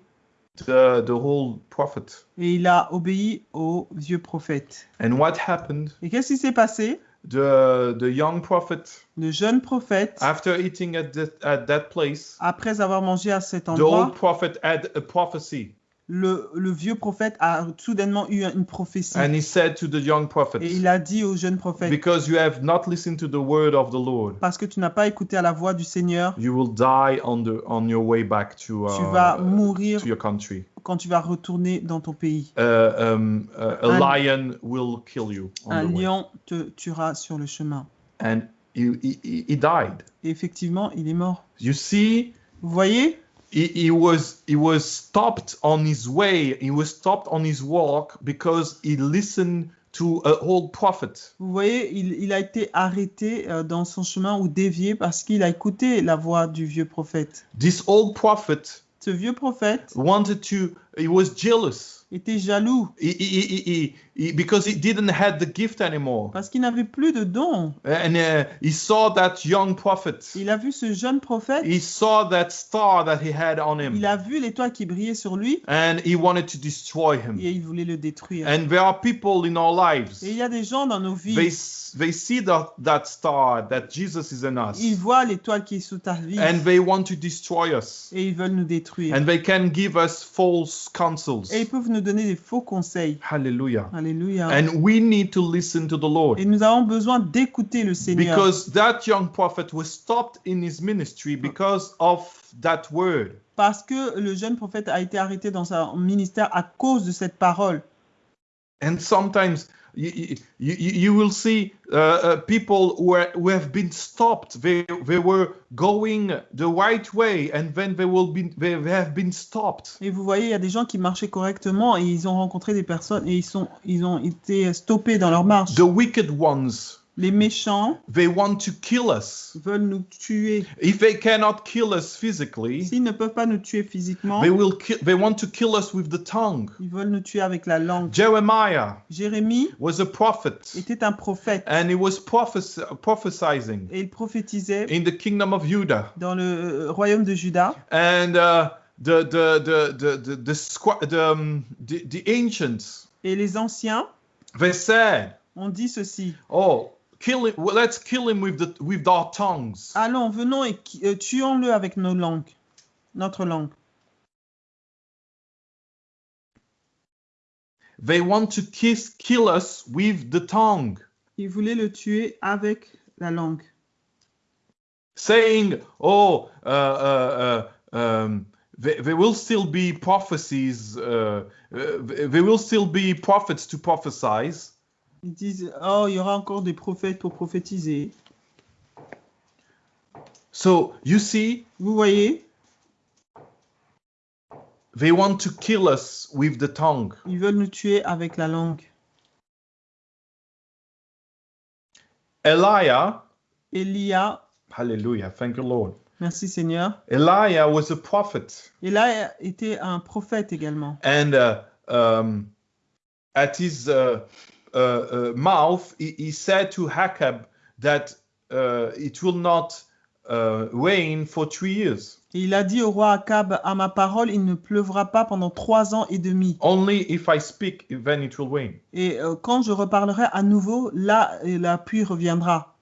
the the whole prophet. Et il a obéi au vieux prophète. And what happened? Et qu'est-ce qui s'est passé? The the young prophet, Le jeune prophète, after eating at that at that place, après avoir mangé à cet the endroit, old prophet had a prophecy, le, le vieux prophète a soudainement eu une prophétie. and he said to the young prophet, Et il a dit au jeune prophète, "Because you have not listened to the word of the Lord, parce que tu n'as pas écouté à la voix du Seigneur, you will die on the on your way back to tu vas uh, mourir to your country. quand tu vas retourner dans ton pays. Uh, um, uh, a Un- lion will kill you on Un the way." lion te tuera sur le chemin. And he, he, he- he died. Et effectivement, il est mort. You see, Vous voyez? He, he was he was stopped on his way he was stopped on his walk because he listened to an old prophet Vous voyez, il, il a été arrêté euh, dans son chemin ou dévié parce qu'il a écouté la voix du vieux prophète. this old prophet Ce vieux prophète wanted to he was jealous. Était jaloux. He, he, he, because he didn't have the gift anymore. Parce qu'il n'avait plus de dons. and uh, he saw that young prophet. Il a vu ce jeune prophète, he saw that star that he had on him. Il a vu l'étoile qui brillait sur lui. And he wanted to destroy him. Et il voulait le détruire. and there are people in our lives. Et il y a des gens dans nos they vies, s- they see that that star that Jesus is in us. Ils voient l'étoile qui est sous ta vie. And they want to destroy us. Et ils veulent nous détruire. and they can give us false counsels Et ils peuvent nous donner des faux conseils. hallelujah Alléluia. and we need to listen to the lord Et nous avons besoin d'écouter le Seigneur. because that young prophet was stopped in his ministry because of that word Parce que le jeune prophète a été arrêté dans son ministère à cause de cette parole. and sometimes you, you, you you will see uh, uh, people who, are, who have been stopped. They, they were going the right way and then they will be they have been stopped. Et vous voyez, il y a des gens qui marchaient correctement et ils ont rencontré des personnes et ils, sont, ils ont été stoppés dans leur marche. the wicked ones Les méchants they want to kill us veulent nous tuer. if they cannot kill us physically S'ils ne peuvent pas nous tuer physiquement, they will kill they want to kill us with the tongue ils veulent nous tuer avec la langue. jeremiah Jérémie was a prophet était un prophète and he was prophes- et il prophétisait in the kingdom of judah dans le euh, royaume de Juda. and uh, the the the the the the, squa- the, um, the the ancients Et les anciens they said ont dit ceci. oh kill him let's kill him with the with our tongues Allons, venons et euh, tuons-le avec nos langues, notre langue. they want to kiss, kill us with the tongue, Il voulait le tuer avec la langue. saying, "Oh, uh, uh, uh, um, there, there will still be prophecies. Uh, uh, there will still be prophets to prophesize." Ils disent Oh, il y aura encore des prophètes pour prophétiser. So you see, Vous voyez, they want to kill us with the tongue. ils veulent nous tuer avec la langue. Elijah, Elia, hallelujah, thank you, Lord. merci Seigneur. Elijah was a prophet, Elia était un prophète également. and uh, um, at his uh, mouth, he, he said to Hakab that uh, it will not uh, rain for three years, Et il a dit au roi Akab À ma parole, il ne pleuvra pas pendant trois ans et demi. only if I speak, then it will rain. Et euh, quand je reparlerai à nouveau, là, la pluie reviendra.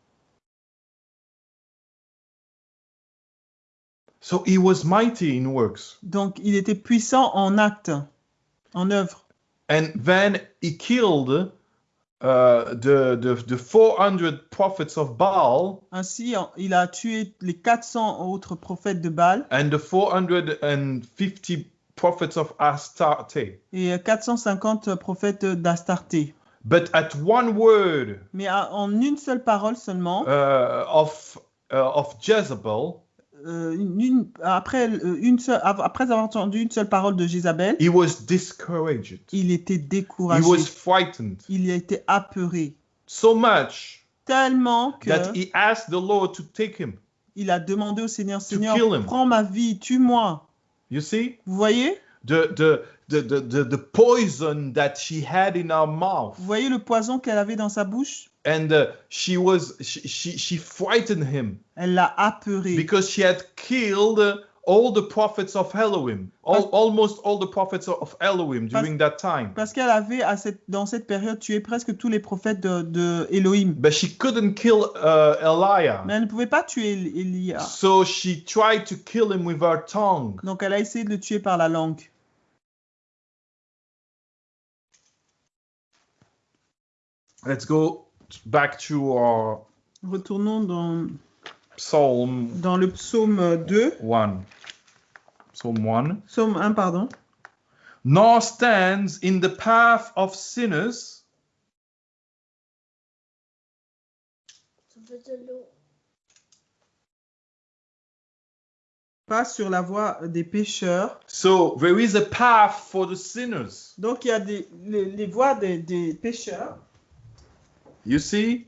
So he was mighty in works. Donc, il était puissant en acte, en œuvre. And then he killed uh, the, the, the 400 prophets of Baal Ainsi, il a tué les 400 autres prophètes de Baal and the 450 prophets of Astarte. et 450 prophètes d'Astarté. But at one word Mais en une seule parole seulement, uh, of, uh, of Jezebel, euh, une- une- après, euh, une seule- av- après avoir entendu une seule parole de Jézabel, he was discouraged. il était He découragé. was frightened Il a été apeuré. so much Tellement que that he asked the Lord to take him. il a demandé au Seigneur, Seigneur, prends ma vie, tue-moi. You see? Vous voyez? The, the, the, the, the, the poison that she had in her mouth. Vous voyez le poison qu'elle avait dans sa bouche? And uh, she was, she, she, she frightened him Elle l'a apeuré. because she had killed all the prophets of Elohim, all, almost all the prophets of Elohim during that time. Parce qu'elle avait à cette, dans cette période tué presque tous les prophètes de, de Elohim. But she couldn't kill uh, Elijah. Mais elle ne pouvait pas tuer Élia. So she tried to kill him with her tongue. Donc elle a essayé de le tuer par la langue. Let's go back to our Retournons dans, Psalm dans le psaume 2. 1. Psalm 1. Psaume 1, pardon. Nor stands in the path of sinners, Pas sur la voie des pécheurs. so there is a path for the sinners. Donc il y a des, les, les voies des, des pécheurs. You see?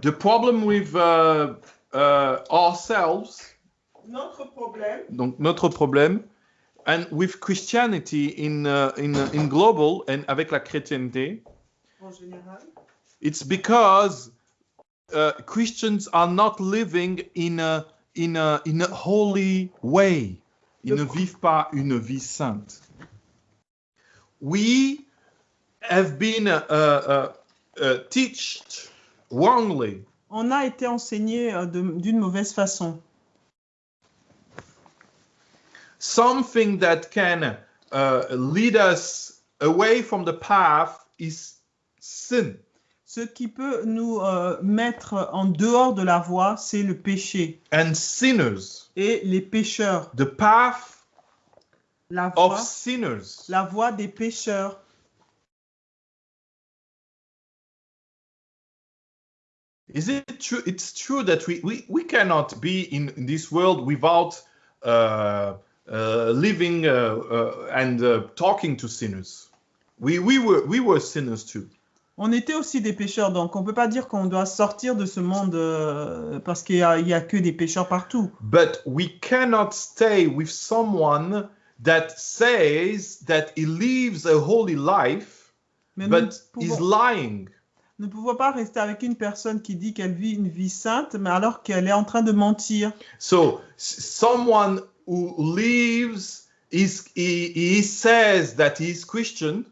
The problem with uh, uh, ourselves, Notre problème, donc notre problème, and with Christianity in, uh, in, uh, in global and avec la chrétienté, en général, it's because uh, Christians are not living in a, in a, in a holy way. Ils ne vivent pas une vie sainte. We have been uh, uh, uh, taught wrongly on a été enseigné euh, d'une mauvaise façon. something that can uh, lead us away from the path is sin. Ce qui peut nous euh, mettre en dehors de la voie, c'est le péché. And sinners, Et les pécheurs, the path la of voie, sinners la voie des pécheurs. Is it true? It's true that we, we, we cannot be in, in this world without uh, uh, living uh, uh, and uh, talking to sinners. We, we, were, we were sinners too. On était aussi des pécheurs, donc on ne peut pas dire qu'on doit sortir de ce monde euh, parce qu'il n'y a, il y a que des pécheurs partout. But we cannot stay with someone that says that he lives a holy life, Mais but is lying. Ne pouvons pas rester avec une personne qui dit qu'elle vit une vie sainte, mais alors qu'elle est en train de mentir. So someone who lives is he, he says that he is Christian,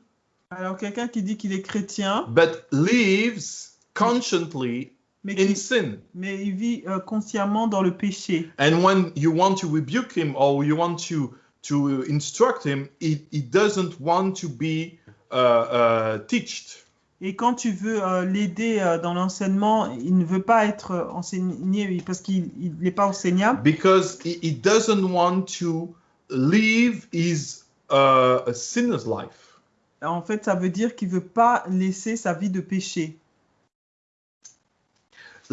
Alors quelqu'un qui dit qu'il est chrétien, but lives consciently mais, in qui- sin. mais il vit euh, consciemment dans le péché. And when you want to rebuke him or you want to to instruct him, he, he doesn't want to be uh, uh, teached. Et quand tu veux euh, l'aider euh, dans l'enseignement, il ne veut pas être enseigné parce qu'il il n'est pas enseignable. because he, he doesn't want to live his uh, a sinner's life. En fait, ça veut dire qu'il veut pas laisser sa vie de péché.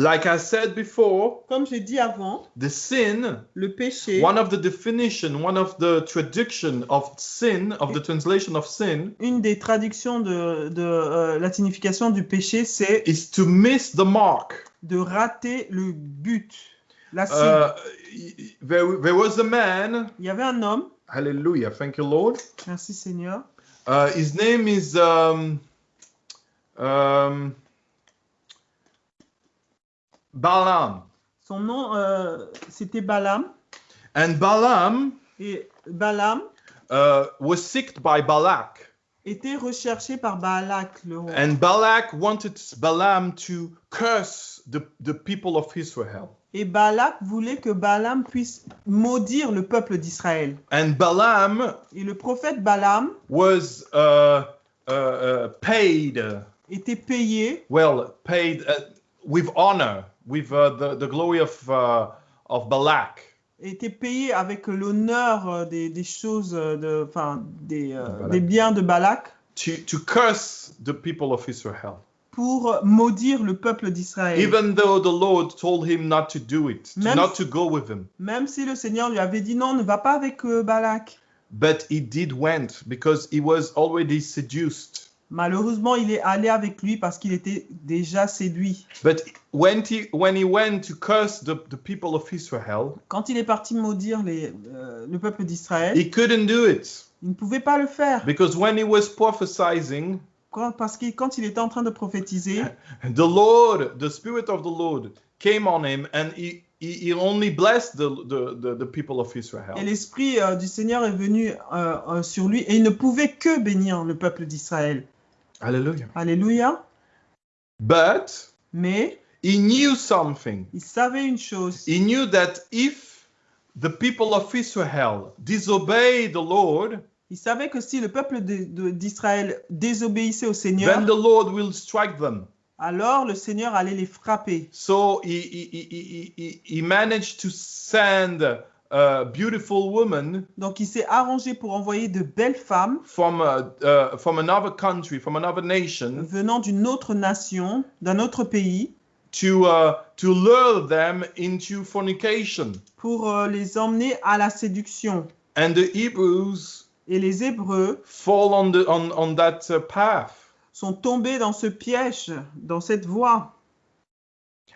Like I said before, Comme j'ai dit avant, the sin, le péché, one of the definition, one of the traduction of sin, of the translation of sin, une des traductions de, de, euh, la signification du péché, c'est is to miss the mark. de rater le but, la cible. Uh, there, there was a man, Il y avait un homme, hallelujah, thank you, Lord. merci Seigneur, Uh, his name is um, um, Balaam. son nom euh, c'était Balaam, And Balaam et Balaam uh, was sick by Balak. était recherché par Balak, le roi. And Balak wanted Balaam to curse the, the people of Israel. Et Balak voulait que Balaam puisse maudire le peuple d'Israël. And Balaam Et le prophète Balaam was uh, uh, uh, paid, uh, était payé well, paid uh, with honor, with uh, the, the glory of, uh, of Balak. était payé avec l'honneur euh, des, des choses, euh, de, enfin, des, euh, Balak. des biens de Balak To, to curse the people of Israel, pour maudire le peuple d'Israël. even though the Lord told him not to do it, to Même- not to go with him. Même si le Seigneur lui avait dit non, ne va pas avec euh, Balak. But he did went because he was already seduced. Malheureusement, il est allé avec lui parce qu'il était déjà séduit. But when he when he went to curse the, the people of Israel, Quand il est parti maudire les, euh, le peuple d'Israël, he couldn't do it il ne pouvait pas le faire. because when he was prophesying, Quand- parce que quand il était en train de prophétiser, <laughs> the Lord, the Spirit of the Lord, came on him, and he he, only blessed the, the, the, the people of Israel. et l'Esprit euh, du Seigneur est venu euh, euh, sur lui et il ne pouvait que bénir le peuple d'Israël. Hallelujah. Alléluia. But Mais he knew something. il savait une chose. He knew that if the people of Israel disobey the Lord, Il savait que si le peuple d'Israël désobéissait au Seigneur, then the Lord will strike them. alors le Seigneur allait les frapper. So he, he, he, he, he managed to send a beautiful woman Donc il s'est arrangé pour envoyer de belles femmes from, uh, uh, from another country, from another nation, venant d'une autre nation, d'un autre pays, to, uh, to lure them into fornication. pour euh, les emmener à la séduction. And the Hebrews Et les Hébreux fall on, the, on, on that uh, path. sont tombés dans ce piège, dans cette voie.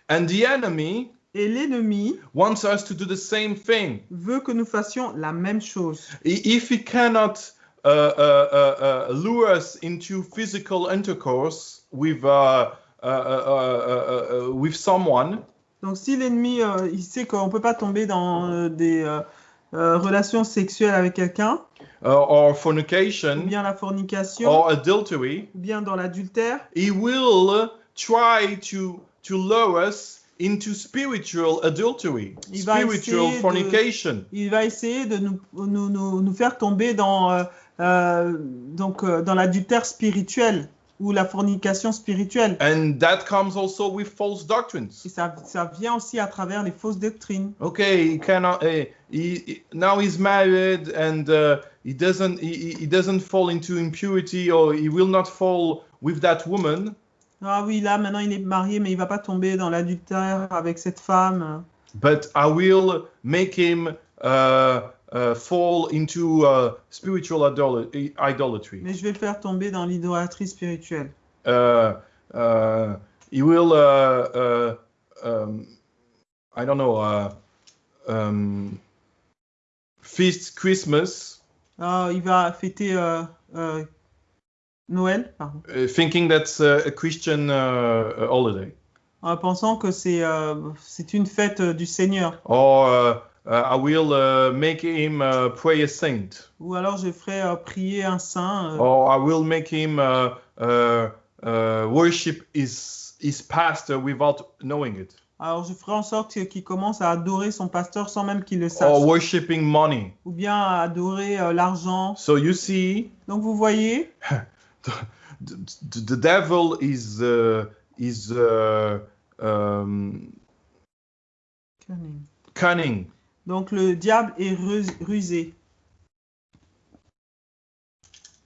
And the enemy Et l'ennemi wants us to do the same thing. veut que nous fassions la même chose. If he cannot uh, uh, uh, lure us into physical intercourse with, uh, uh, uh, uh, uh, uh, with someone, Donc si l'ennemi, euh, il sait qu'on ne peut pas tomber dans euh, des euh, relations sexuelles avec quelqu'un, or ou fornication, bien la fornication, or adultery, ou bien dans l'adultère, he will try to, to lure us into spiritual adultery, Il va spiritual de- fornication. il va essayer de nous, nous, nous, nous faire tomber dans, euh, euh, donc, euh, dans l'adultère spirituel ou la fornication spirituelle. And that comes also with false doctrines. Et ça, ça vient aussi à travers les fausses doctrines. okay he cannot uh, he, now he's married and uh, he doesn't he- he doesn't fall into impurity or he will not fall with that woman Ah oui, là, maintenant, il est marié, mais il va pas tomber dans l'adultère avec cette femme. but i will make him uh, uh, fall into uh, spiritual idol- idolatry Mais je vais le faire tomber dans l'idolâtrie spirituelle. uh, uh, he will uh, uh, um, i don't know uh, um, feast christmas Ah, il va fêter euh, euh, Noël, pardon, uh, thinking that's uh, a christian uh, holiday en pensant que c'est euh, c'est une fête euh, du Seigneur. or uh, uh, I will uh, make him uh, pray a saint, Ou alors je ferai euh, prier un saint. euh, or I will make him uh, uh, uh, worship his his pastor without knowing it. Alors je ferai en sorte qu'il commence à adorer son pasteur sans même qu'il le sache. or worshiping money. Ou bien à adorer euh, l'argent. So you see, Donc vous voyez, <laughs> the, the, devil is uh, is uh, um, cunning. donc le diable est rus- rusé.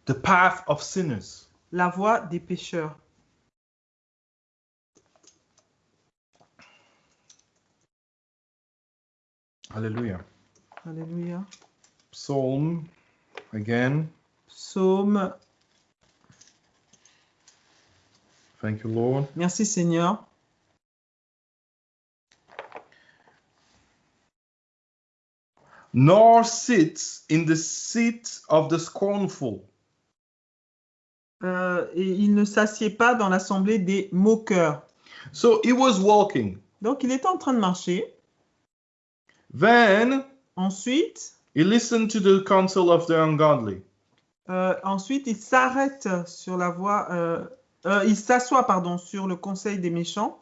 The path of sinners. La voie des pécheurs. Hallelujah. Alléluia. Psalm again. Psaume. Thank you, Lord. Merci Seigneur. Nor sits in the seat of the scornful. Euh, et il ne s'assied pas dans l'assemblée des moqueurs. So he was walking. Donc il était en train de marcher. Then Ensuite, he listened to the counsel of the ungodly. euh, ensuite il s'arrête sur la voie. euh, euh, il s'assoit, pardon, sur le conseil des méchants.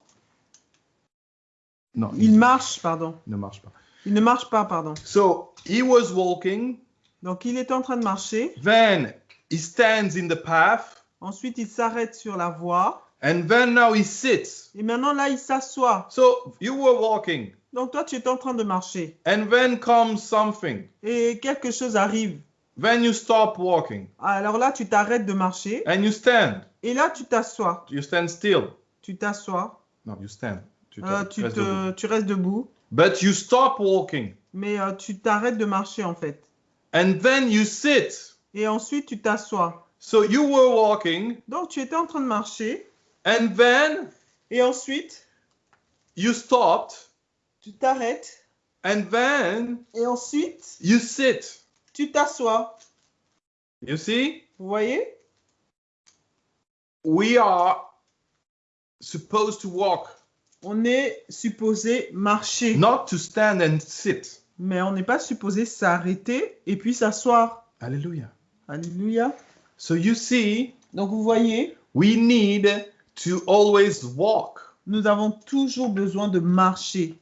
No, Il marche, pardon. ne marche pas. Il ne marche pas, pardon. So he was walking. Donc il était en train de marcher. Then he stands in the path. Ensuite, il s'arrête sur la voie. And then now he sits. Et maintenant, là, il s'assoit. So you were walking. Donc toi, tu es en train de marcher. And then comes something. Et quelque chose arrive. Then you stop walking. Alors là, tu t'arrêtes de marcher. And you stand. Et là, tu t'assois. You stand still. Tu t'assois. No, you stand. Tu te- Euh, tu, restes debout. te, tu restes debout. But you stop walking. Mais euh, tu t'arrêtes de marcher, en fait. And then you sit. Et ensuite, tu t'assois. So you were walking. Donc, tu étais en train de marcher. And then Et ensuite, you stopped. tu t'arrêtes. And then Et ensuite, you sit. Tu t'assois. You see? Vous voyez? We are supposed to walk, On est supposé marcher. not to stand and sit. Mais on n'est pas supposé s'arrêter et puis s'asseoir. Hallelujah. Alléluia. So you see, Donc, vous voyez, we need to always walk. nous avons toujours besoin de marcher.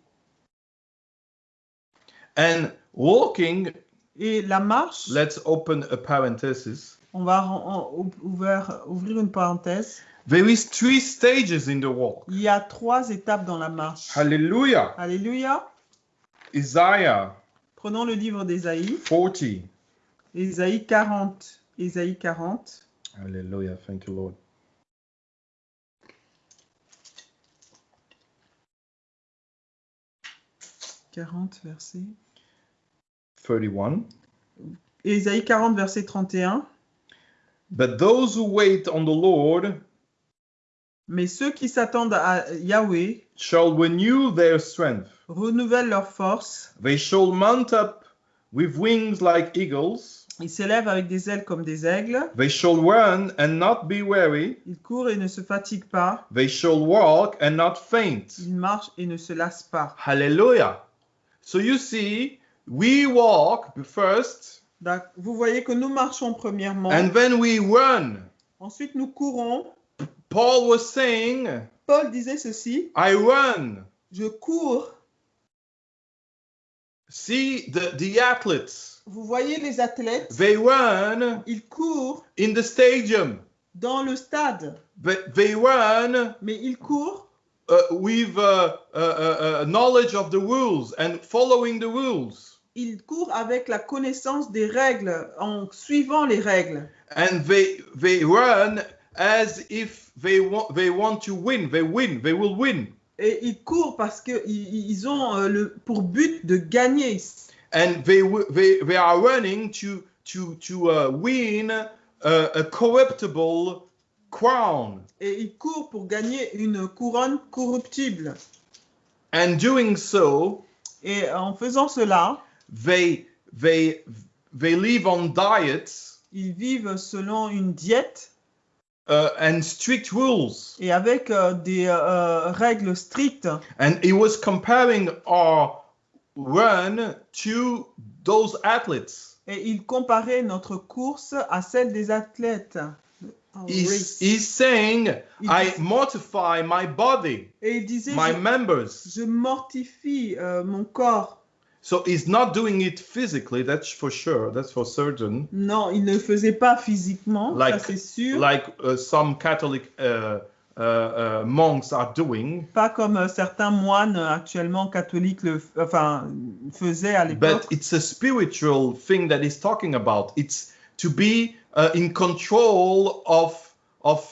And walking, Et la marche, let's open a parenthesis. on va ouvrir, ouvrir une parenthèse. There is three stages in the walk. Il y a trois étapes dans la marche. Hallelujah. Alléluia. Isaiah Prenons le livre d'Ésaïe. 40. Ésaïe 40. Ésaïe 40. Hallelujah. Thank you, Lord. « 40, verset. 31. Ésaïe 40, verset 31. But those who wait on the Lord Mais ceux qui s'attendent à Yahweh shall renew their strength. renouvellent leur force. They shall mount up with wings like eagles. Ils s'élèvent avec des ailes comme des aigles. They shall run and not be weary. Ils courent et ne se fatiguent pas. They shall walk and not faint. Ils marchent et ne se lassent pas. Hallelujah. So you see, we walk first Vous voyez que nous marchons premièrement. and then we run. Ensuite, nous courons. Paul was saying, Paul disait ceci. I run. Je cours. See the, the athletes. Vous voyez les athlètes. They run Ils courent in the stadium, dans le stade. but they run Mais ils courent uh, with uh, uh, uh, uh, knowledge of the rules and following the rules. Ils courent avec la connaissance des règles, en suivant les règles. And they they run as if they want they want to win. They win. They will win. Et ils courent parce qu'ils ils ont euh, le, pour but de gagner. And they they they are running to to to uh, win uh, a corruptible crown. Et ils courent pour gagner une couronne corruptible. And doing so, Et en faisant cela, they they they live on diets ils vivent selon une diète uh, and strict rules. et avec euh, des euh, règles strictes. And he was comparing our run to those athletes. Et il comparait notre course à celle des athlètes. He's, he's saying, Il I mortify my body, et il disait, my je, members. je mortifie euh, mon corps. So he's not doing it physically, that's for sure, that's for certain. Non, il ne le faisait pas physiquement, Like- ça c'est sûr. Like uh, some Catholic uh, uh, monks are doing. Pas comme euh, certains moines actuellement catholiques le, enfin, faisaient à But l'époque. it's a spiritual thing that he's talking about. It's to be in control of of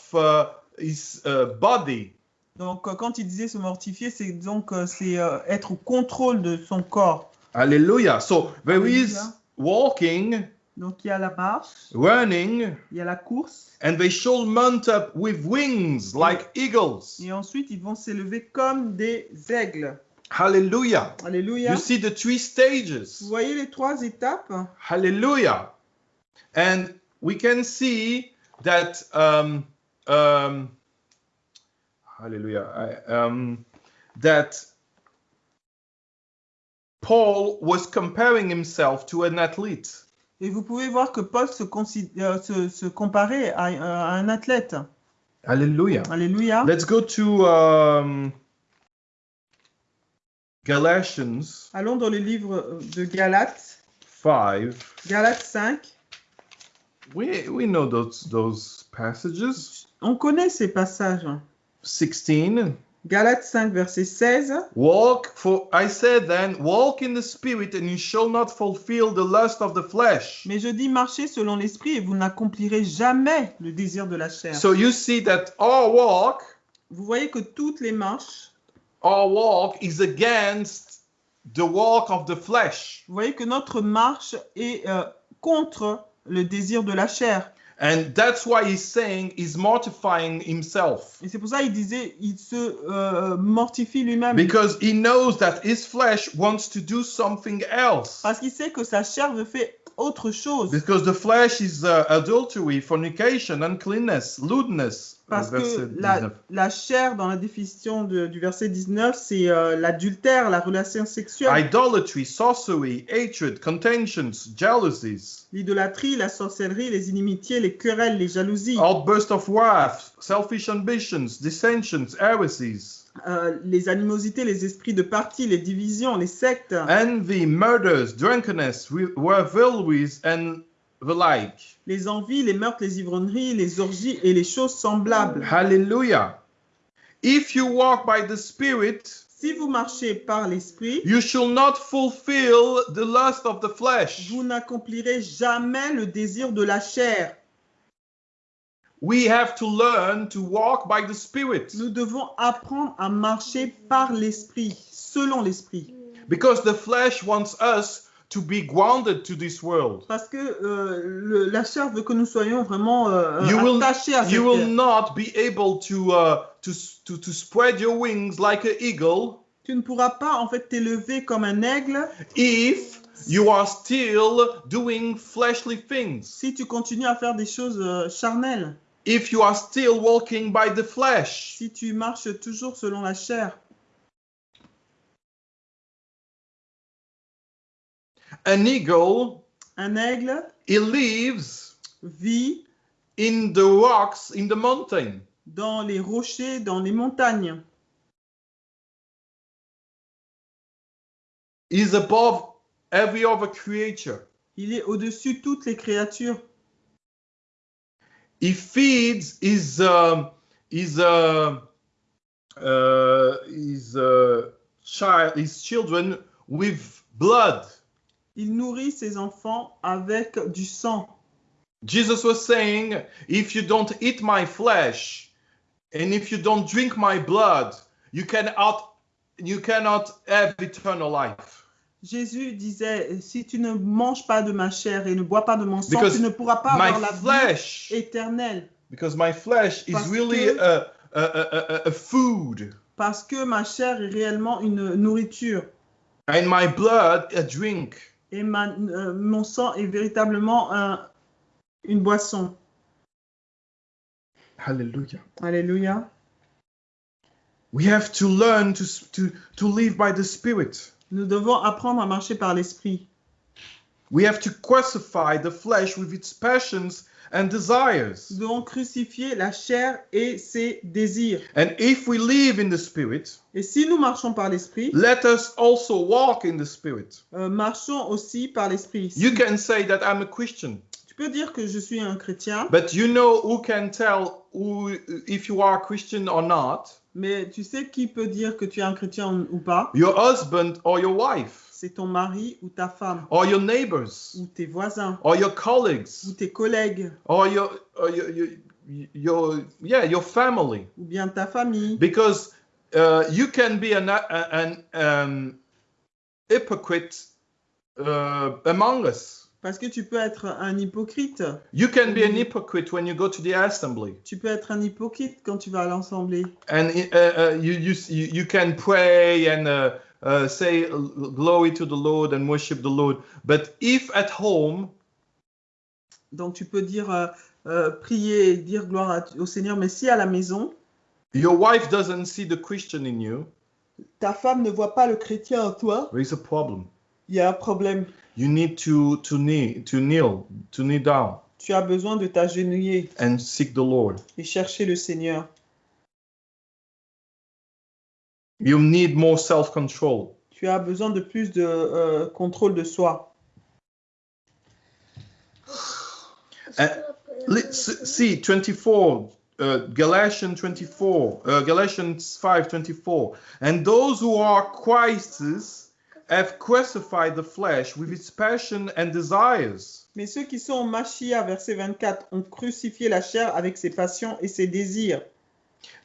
his uh, body. Donc, euh, quand il disait se mortifier, c'est donc euh, c'est être au contrôle de son corps. Hallelujah. So there is Hallelujah. walking, Donc, il y a la marche, running, il y a la course, and they shall mount up with wings like eagles. et ensuite ils vont s'élever comme des aigles. Hallelujah. Alléluia. You see the three stages. Vous voyez les trois étapes? Hallelujah. And we can see that um, um, hallelujah. I, um, that Paul was comparing himself to an athlete. Et vous pouvez voir que Paul se, euh, se, se comparait à, à un athlète. Hallelujah. Alléluia. Let's go to um, Galatians Allons dans le livre de Galates, 5. Galates 5. We, we know those, those passages. On connaît ces passages. 16. Galates 5, verset 16. Walk, for I said then, walk in the spirit, and you shall not fulfill the lust of the flesh. Mais je dis marchez selon l'esprit et vous n'accomplirez jamais le désir de la chair. So you see that our walk, Vous voyez que toutes les marches, our walk is against the walk of the flesh. vous voyez que notre marche est euh, contre le désir de la chair. And that's why he's saying he's mortifying himself. Et c'est pour ça qu'il disait, il se euh, mortifie lui-même. Because he knows that his flesh wants to do something else. Parce qu'il sait que sa chair veut faire autre chose. Because the flesh is uh, adultery, fornication, uncleanness, lewdness. Parce que la, 19. la chair, dans la définition de- du verset 19, c'est euh, l'adultère, la relation sexuelle, Idolatry, sorcery, hatred, contentions, jealousies, l'idolâtrie, la sorcellerie, les inimitiés, les querelles, les jalousies, outburst of wrath, selfish ambitions, dissensions, heresies, euh, les animosités, les esprits de parti, les divisions, les sectes, envy, murders, drunkenness, revelries, and the like. les envies, les meurtres, les ivrogneries, les orgies et les choses semblables. Hallelujah. If you walk by the Spirit, Si vous marchez par l'esprit, you shall not fulfill the lust of the flesh. vous n'accomplirez jamais le désir de la chair. We have to learn to walk by the Spirit Nous devons apprendre à marcher par l'esprit, selon l'esprit. because the flesh wants us to be grounded to this world. Parce que euh, le- la chair veut que nous soyons vraiment euh, You will- attachés à cette You will not be able to, uh, to, to, to spread your wings like an eagle Tu ne pourras pas en fait t'élever comme un aigle if you are still doing fleshly things. si tu continues à faire des choses euh, charnelles, If you are still walking by the flesh. si tu marches toujours selon la chair. An eagle, Un aigle he lives vit in the rocks in the mountain. dans les rochers, dans les montagnes. He's above every other creature. Il est au-dessus de toutes les créatures. He feeds his um, his uh, uh, his uh, child his children with blood. Il nourrit ses enfants avec du sang. Jesus was saying, if you don't eat my flesh and if you don't drink my blood, you cannot you cannot have eternal life. Jésus disait, si tu ne manges pas de ma chair et ne bois pas de mon sang, Because tu ne pourras pas My avoir la vie flesh, éternelle. because my flesh is Parce really que- a, a, a, a, a food, Parce que ma chair est réellement une nourriture. and my blood a drink. Et ma- euh, mon sang est véritablement un- une boisson. Hallelujah. Alléluia. We have to learn to, to, to live by the Spirit. Nous devons apprendre à marcher par l'esprit. We have to crucify the flesh with its passions and desires. Nous devons crucifier la chair et ses désirs. And if we live in the Spirit, Et si nous marchons par l'esprit, let us also walk in the Spirit. euh, marchons aussi par l'esprit. You can say that I'm a Christian, Tu peux dire que je suis un chrétien, but you know who can tell who, if you are a Christian or not? mais tu sais qui peut dire que tu es un chrétien ou pas? Your husband or your wife, C'est ton mari ou ta femme, or your neighbors, ou tes voisins, or your ou colleagues, tes collègues, or your, or your, your, your yeah, your family. ou bien ta famille. because uh, you can be an, an um, hypocrite uh, among us. Parce que tu peux être un hypocrite. You can be an hypocrite when you go to the assembly, Tu peux être un hypocrite quand tu vas à l'assemblée. and uh, uh, you, you you you can pray and uh, say glory to the Lord and worship the Lord. But if at home Donc tu peux dire euh, euh, prier et dire gloire à- au Seigneur, mais si à la maison, your wife doesn't see the Christian in you, ta femme ne voit pas le chrétien en toi, there is a problem. il y a un problème. You need to to kneel to kneel to kneel down Tu as besoin de t'agenouiller and seek the Lord. et chercher le Seigneur. You need more self-control. Tu as besoin de plus de euh, contrôle de soi. Let's see 24 uh, Galatians 24 uh, Galatians 5 24 and those who are Christ's have crucified the flesh with its passion and desires Mais ceux qui sont en Machia, verset 24, ont crucifié la chair avec ses passions et ses désirs.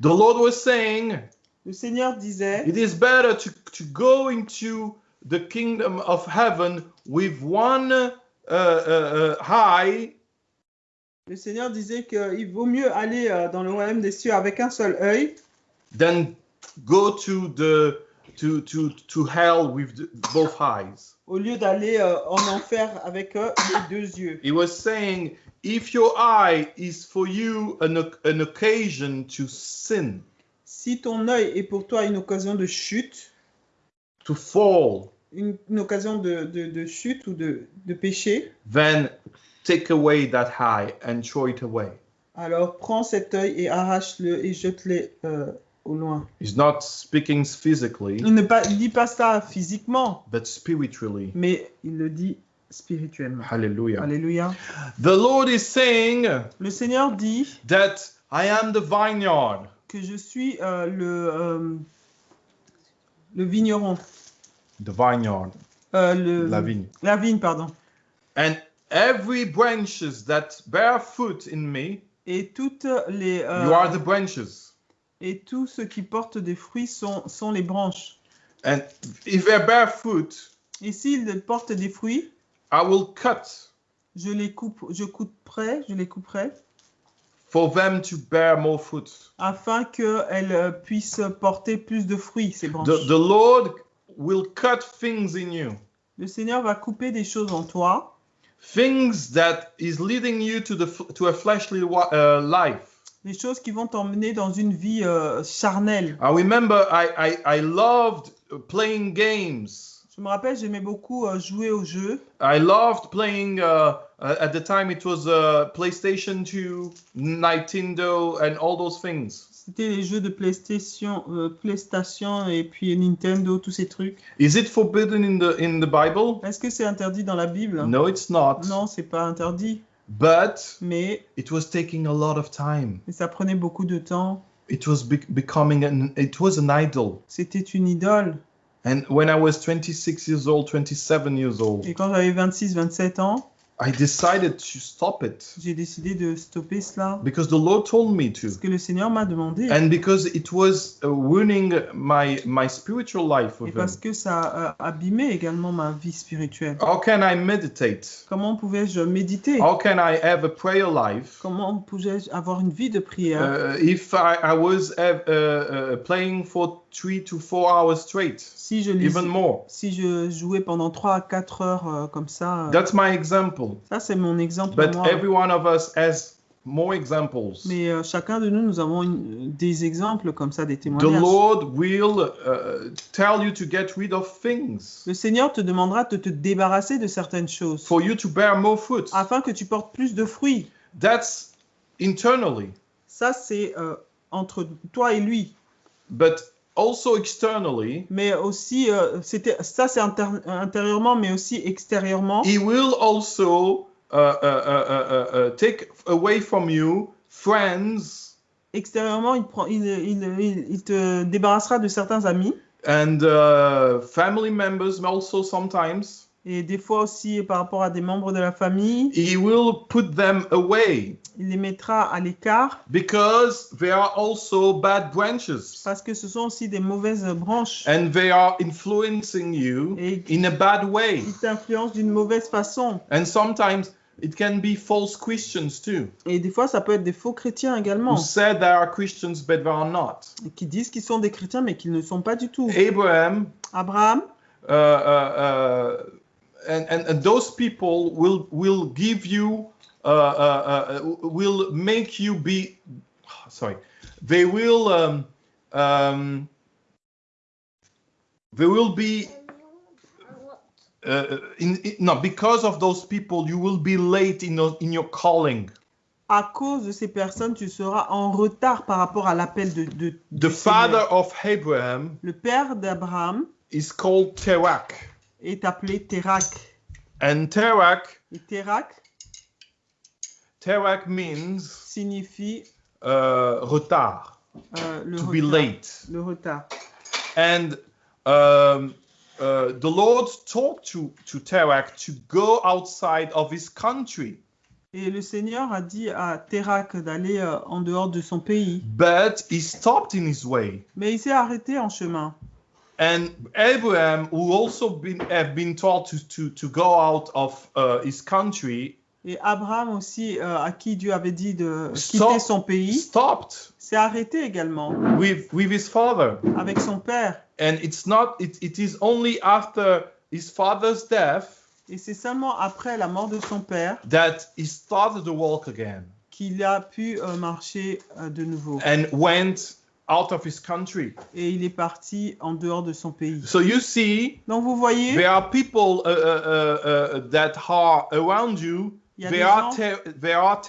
the Lord was saying Le Seigneur disait, it is better to, to go into the kingdom of heaven with one uh, uh, uh, eye le Seigneur disait qu'il vaut mieux aller euh, dans le royaume des cieux avec un seul œil than go to the to to to hell with the, both eyes au lieu d'aller euh, en enfer avec euh, les deux yeux. He was saying, if your eye is for you an, an occasion to sin, Si ton œil est pour toi une occasion de chute, to fall, une, une occasion de, de- de chute ou de, de péché, then take away that eye and throw it away. alors prends cet œil et arrache-le et jette-le euh, au loin. He's not speaking physically, Il ne pas- il dit pas ça physiquement, but spiritually. mais il le dit spirituellement. Hallelujah. Alléluia. The Lord is saying Le Seigneur dit that I am the vineyard. Que je suis euh, le, euh, le vigneron. The vineyard, Euh, le, la vigne. La vigne, pardon. And every branches that bear fruit in me, Et toutes les euh, you are the branches. et tout ce qui porte des fruits sont, sont les branches. And if they bear fruit, Et s'ils portent des fruits, I will cut je les coupe, je couperai, je les couperai for them to bear more fruit. afin qu'elles euh, puissent porter plus de fruits, ces branches. The, the Lord will cut things in you, Le Seigneur va couper des choses en toi, things that is leading you to the to a fleshly uh, life. des choses qui vont t'emmener dans une vie euh, charnelle. I remember I, I, I loved playing games. Je me rappelle, j'aimais beaucoup euh, jouer aux jeux. I loved playing. Uh, uh, at the time, it was uh, PlayStation 2, Nintendo, and all those things. C'était les jeux de PlayStation, euh, PlayStation et puis Nintendo, tous ces trucs. Is it forbidden in the in the Bible? Est-ce que c'est interdit dans la Bible? No, it's not. Non, c'est pas interdit, But mais, it was taking a lot of time. mais ça prenait beaucoup de temps. It was be- becoming an. It was an idol. C'était une idole. And when I was 26 years old, 27 years old, Et quand j'avais 26-27 ans, I decided to stop it j'ai décidé de stopper cela. because the Lord told me to. Parce que le Seigneur m'a demandé. And because it was uh, ruining my my spiritual life Et parce him. que ça a abîmé également ma vie spirituelle. How can I meditate? Comment pouvais-je méditer? How can I have a prayer life? Comment pouvais-je avoir une vie de prière? Uh, if I, I was uh, playing for three to four hours straight, si, je even more? si je jouais pendant 3 à 4 heures euh, comme ça, euh, That's my example. Ça c'est mon exemple. But moi. every one of us has more examples. Mais euh, chacun de nous, nous avons une- des exemples comme ça, des The témoignages. Lord will uh, tell you to get rid of things Le Seigneur te demandera de te débarrasser de certaines choses for you to bear more fruit. afin que tu portes plus de fruits. That's internally, Ça, c'est euh, entre toi et lui. but also externally, Mais aussi, euh, c'était, ça, c'est intérieurement, mais aussi extérieurement. He will also uh, uh, uh, uh, uh, take away from you friends Extérieurement, il, prend, il, il, il- te débarrassera de certains amis. and uh, family members also sometimes. Et des fois aussi, par rapport à des membres de la famille, He will put them away il les mettra à l'écart because they are also bad branches parce que ce sont aussi des mauvaises branches. and they are influencing you Et in a bad way. qui t'influencent d'une mauvaise façon. And sometimes it can be false Christians too, Et des fois, ça peut être des faux chrétiens who également, said they are Christians but they are not. qui disent qu'ils sont des chrétiens, mais qu'ils ne sont pas du tout. Abraham Abraham, uh, uh, uh, and, and, and those people will will give you uh, uh, uh, will make you be sorry they will um, um, they will be uh, in, in no because of those people you will be late in your, in your calling. À cause de ces personnes, tu seras en retard par rapport à l'appel de, de the father of abraham Le père d'Abraham is called terak est appelé Térak. and terak Et Térak terak means signifie uh, retard euh, le, to retard, be late le retard. And um, uh, the Lord talked to, to Terak to go outside of his country. Et le Seigneur a dit à Térak d'aller euh, en dehors de son pays. But he stopped in his way. Mais il s'est arrêté en chemin. And Abraham, who also been, have been told to, to, to go out of uh, his country, Et Abraham aussi, euh, à qui Dieu avait dit de quitter son pays, stopped s'est arrêté également with, with his father. avec son père. And it's not, it, it is only after his father's death Et c'est seulement après la mort de son père that he started to walk again qu'il a pu euh, marcher euh, de nouveau. and went out of his country. Et il est parti en dehors de son pays. So you see, Donc vous voyez, there are people uh, uh, uh, uh, that are around you. des are gens, they are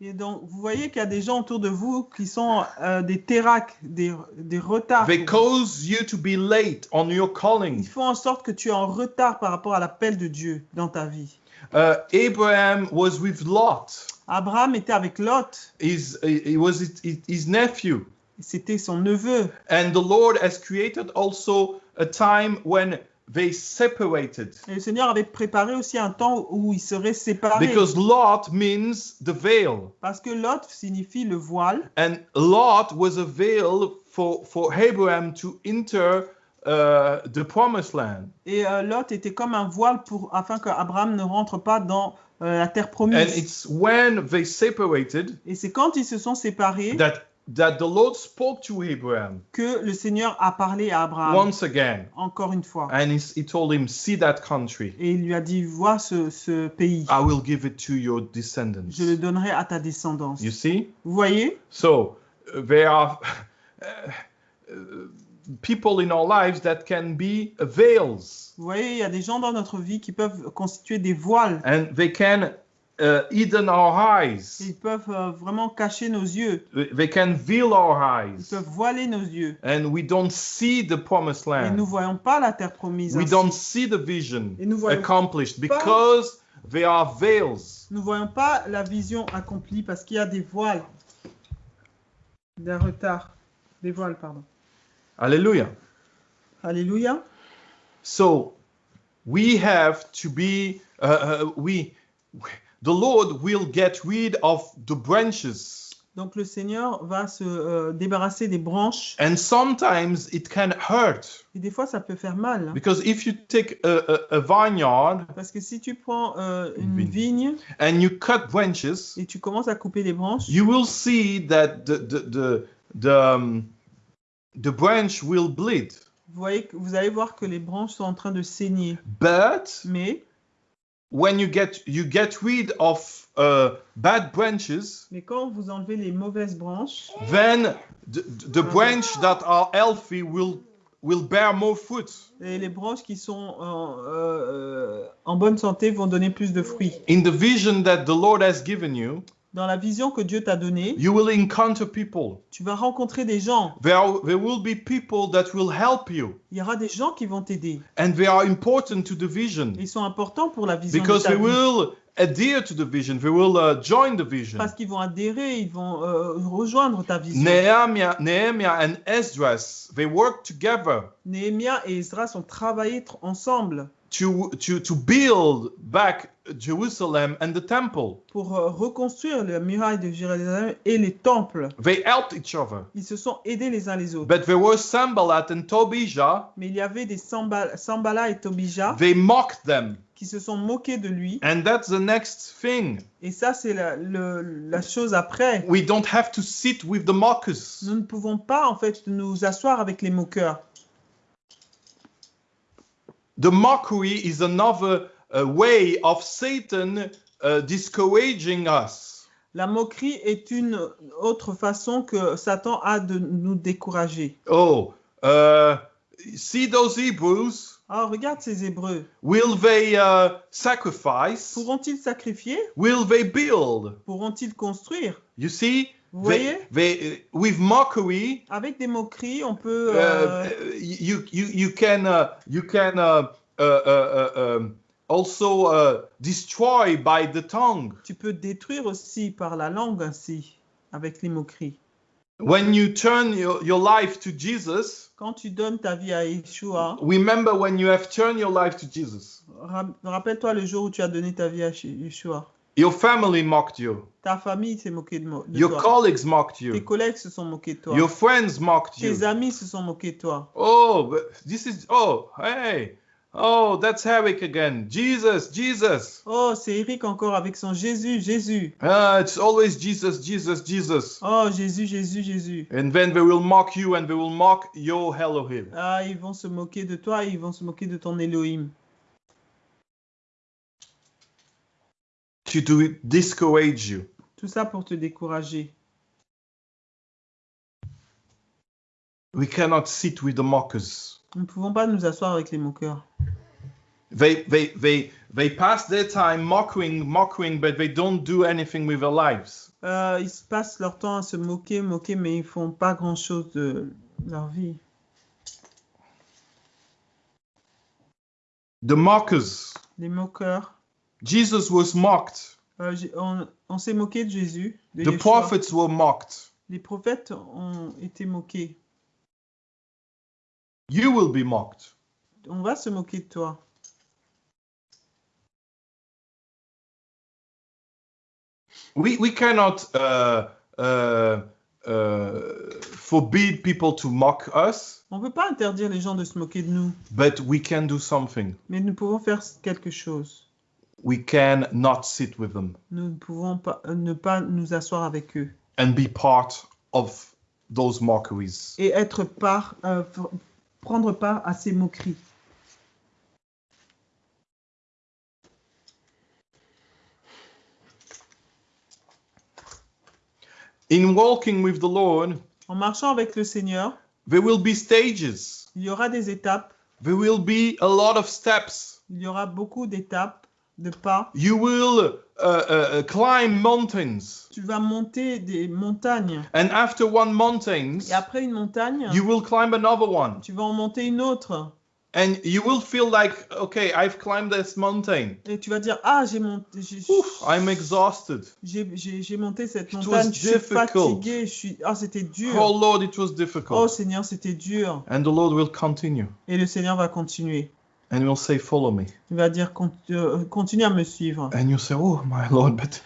et donc, vous voyez qu'il y a des gens autour de vous qui sont euh, des terracs, des, des retards. They cause you to be late on your Ils calling. font en sorte que tu es en retard par rapport à l'appel de Dieu dans ta vie. Uh, Abraham was with Lot. Abraham était avec Lot, His, he was his, his nephew. C'était son neveu. And the Lord has created also a time when they separated. Et le Seigneur avait préparé aussi un temps où ils seraient séparés. Because Lot means the veil. Parce que Lot signifie le voile. And Lot was a veil for, for Abraham to enter uh, the promised land. Et euh, Lot était comme un voile pour, afin qu'Abraham ne rentre pas dans euh, la terre And promise. it's when they separated Et c'est quand ils se sont séparés that, that the Lord spoke to Abraham que le Seigneur a parlé à Abraham once again. encore une fois. And he, he told him, See that country. Et il lui a dit, vois ce, ce pays, I will give it to your descendants. je le donnerai à ta descendance. You see? Vous voyez? So uh, there are uh, uh, people in our lives that can be veils, Vous voyez, il y a des gens dans notre vie qui peuvent constituer des voiles. and they can uh, hidden our eyes. Ils peuvent euh, vraiment cacher nos yeux. They can veil our Ils eyes, peuvent voiler nos yeux. and we don't see the promised Et nous ne land. voyons pas la terre promise. We ainsi. don't see the vision Et nous voyons accomplished because they are veils. Nous ne voyons pas la vision accomplie parce qu'il y a des voiles. Des retards. Des voiles, pardon. Hallelujah. Alléluia. So we have to be, uh, uh, we, the Lord will get rid of the branches. Donc le Seigneur va se euh, débarrasser des branches. And sometimes it can hurt Et des fois, ça peut faire mal. because if you take a, a, a vineyard Parce que si tu prends euh, une vigne and you cut branches, et tu commences à couper les branches, you will see that the the the the, um, the branch will bleed. vous, voyez, vous allez voir que les branches sont en train de saigner. But Mais, when you get you get rid of uh, bad branches, mais quand vous enlevez les mauvaises branches, then the, the branch that are healthy will will bear more fruit. Et les branches qui sont en, euh, euh, en bonne santé vont donner plus de fruits. In the vision that the Lord has given you, Dans la vision que Dieu t'a donnée, you will encounter people. tu vas rencontrer des gens. There, will be people that will help you, Il y aura des gens qui vont t'aider. and they are important to the vision Ils sont importants pour la vision because de ta they vie. will adhere to the vision. They will uh, join the vision. Parce qu'ils vont adhérer, ils vont euh, rejoindre ta vision. Nehemiah, Nehemiah and Esdras, they work together et Esdras ont travaillé tr- ensemble to, to, to build back Jerusalem and the temple. pour euh, reconstruire la muraille de Jérusalem et les temples. They helped each other. Ils se sont aidés les uns les autres. But there was Sambalat and Tobijah. Mais il y avait des Samba- Sambala et Tobija They mocked them. qui se sont moqués de lui. And that's the next thing. Et ça, c'est la, le- la chose après. We don't have to sit with the mockers. Nous ne pouvons pas, en fait, nous asseoir avec les moqueurs. The mockery is another uh, way of Satan uh, discouraging us. La moquerie est une autre façon que Satan a de nous décourager. Oh, uh, see those Hebrews? Ah, regarde ces Hébreux. Will they uh, sacrifice? Pourront-ils sacrifier? Will they build? Pourront-ils construire? You see, Vous voyez? They, with mockery, Avec des moqueries, on peut... uh, euh, you, you, you can, uh, you can uh, uh, uh, uh, um, also uh, destroy by the tongue. tu peux détruire aussi par la langue ainsi, avec les moqueries. When you turn your, your life to Jesus, Quand tu donnes ta vie à Yeshua, remember when you have turned your life to Jesus, ra- rappelle-toi le jour où tu as donné ta vie à Yeshua. Your family mocked you, Ta famille s'est moquée de, de your toi. colleagues mocked Tes you, collègues se sont moqués de toi. your friends mocked Tes you. amis se sont moqués de toi. Oh, this is, oh, hey, oh, that's Eric again. Jesus, Jesus. Oh, c'est Eric encore avec son Jésus, Jésus. Ah, it's always Jesus, Jesus, Jesus. Oh, Jésus, Jésus, Jésus. And then they will mock you and they will mock your Elohim. Ah, ils vont se moquer de toi, ils vont se moquer de ton Elohim. To do discourage you. Tout ça pour te décourager. We cannot sit with the mockers. Nous ne pouvons pas nous asseoir avec les moqueurs. They, they, they, they pass their time mocking, mocking, but they don't do anything with their lives. Euh, ils se passent leur temps à se moquer, moquer, mais ils font pas grand-chose de leur vie. The mockers. Les moqueurs. Jesus was mocked. Euh, on on s'est moqué de Jésus. de The prophets were mocked. Les prophètes ont été moqués. You will be mocked. On va se moquer de toi. We, we cannot uh, uh, uh, forbid people to mock us, On ne peut pas interdire les gens de se moquer de nous, but we can do something. mais nous pouvons faire quelque chose. We can not sit with them Nous ne pouvons pas, euh, ne pas nous asseoir avec eux and be part of those mockeries. et être part, euh, prendre part à ces moqueries. In walking with the Lord, En marchant avec le Seigneur, there will be stages. il y aura des étapes, There will be a lot of steps. il y aura beaucoup d'étapes, de pas. You will uh, uh, uh, climb mountains, Tu vas monter des montagnes and after one mountain, et après une montagne, you will climb another one, tu vas en monter une autre and you will feel like, okay, I've climbed this mountain. et tu vas dire ah j'ai monté, Oof, I'm exhausted. j'ai monté cette It was montagne, je suis difficult. fatigué, je suis ah c'était dur. Oh Lord, it was Oh difficult. Seigneur, c'était dur. And the Lord will continue, Et le Seigneur va continuer. And will say, Follow me. Il va dire euh, continue à me suivre. And you say, Oh my Lord, but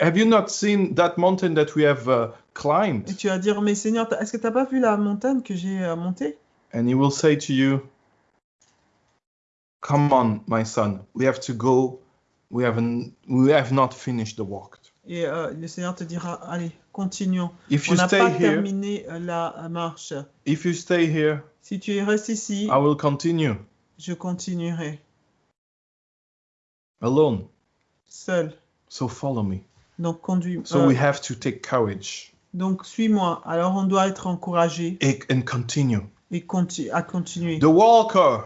have you not seen that mountain that we have uh, climbed? Et tu vas dire mais Seigneur, est-ce que tu n'as pas vu la montagne que j'ai euh, montée? And he will say to you, Come on, my son, we have to go. We haven't we have not finished the walk. Et euh, le Seigneur te dira allez, continuons. If On you n'a stay pas here, terminé euh, la marche. if you stay here, Si tu restes ici, I will continue je continuerai alone. seul. So follow me. Donc conduis. So euh, we have to take courage donc suis-moi. Alors on doit être encouragé and and continue. et conti- à continuer. The walker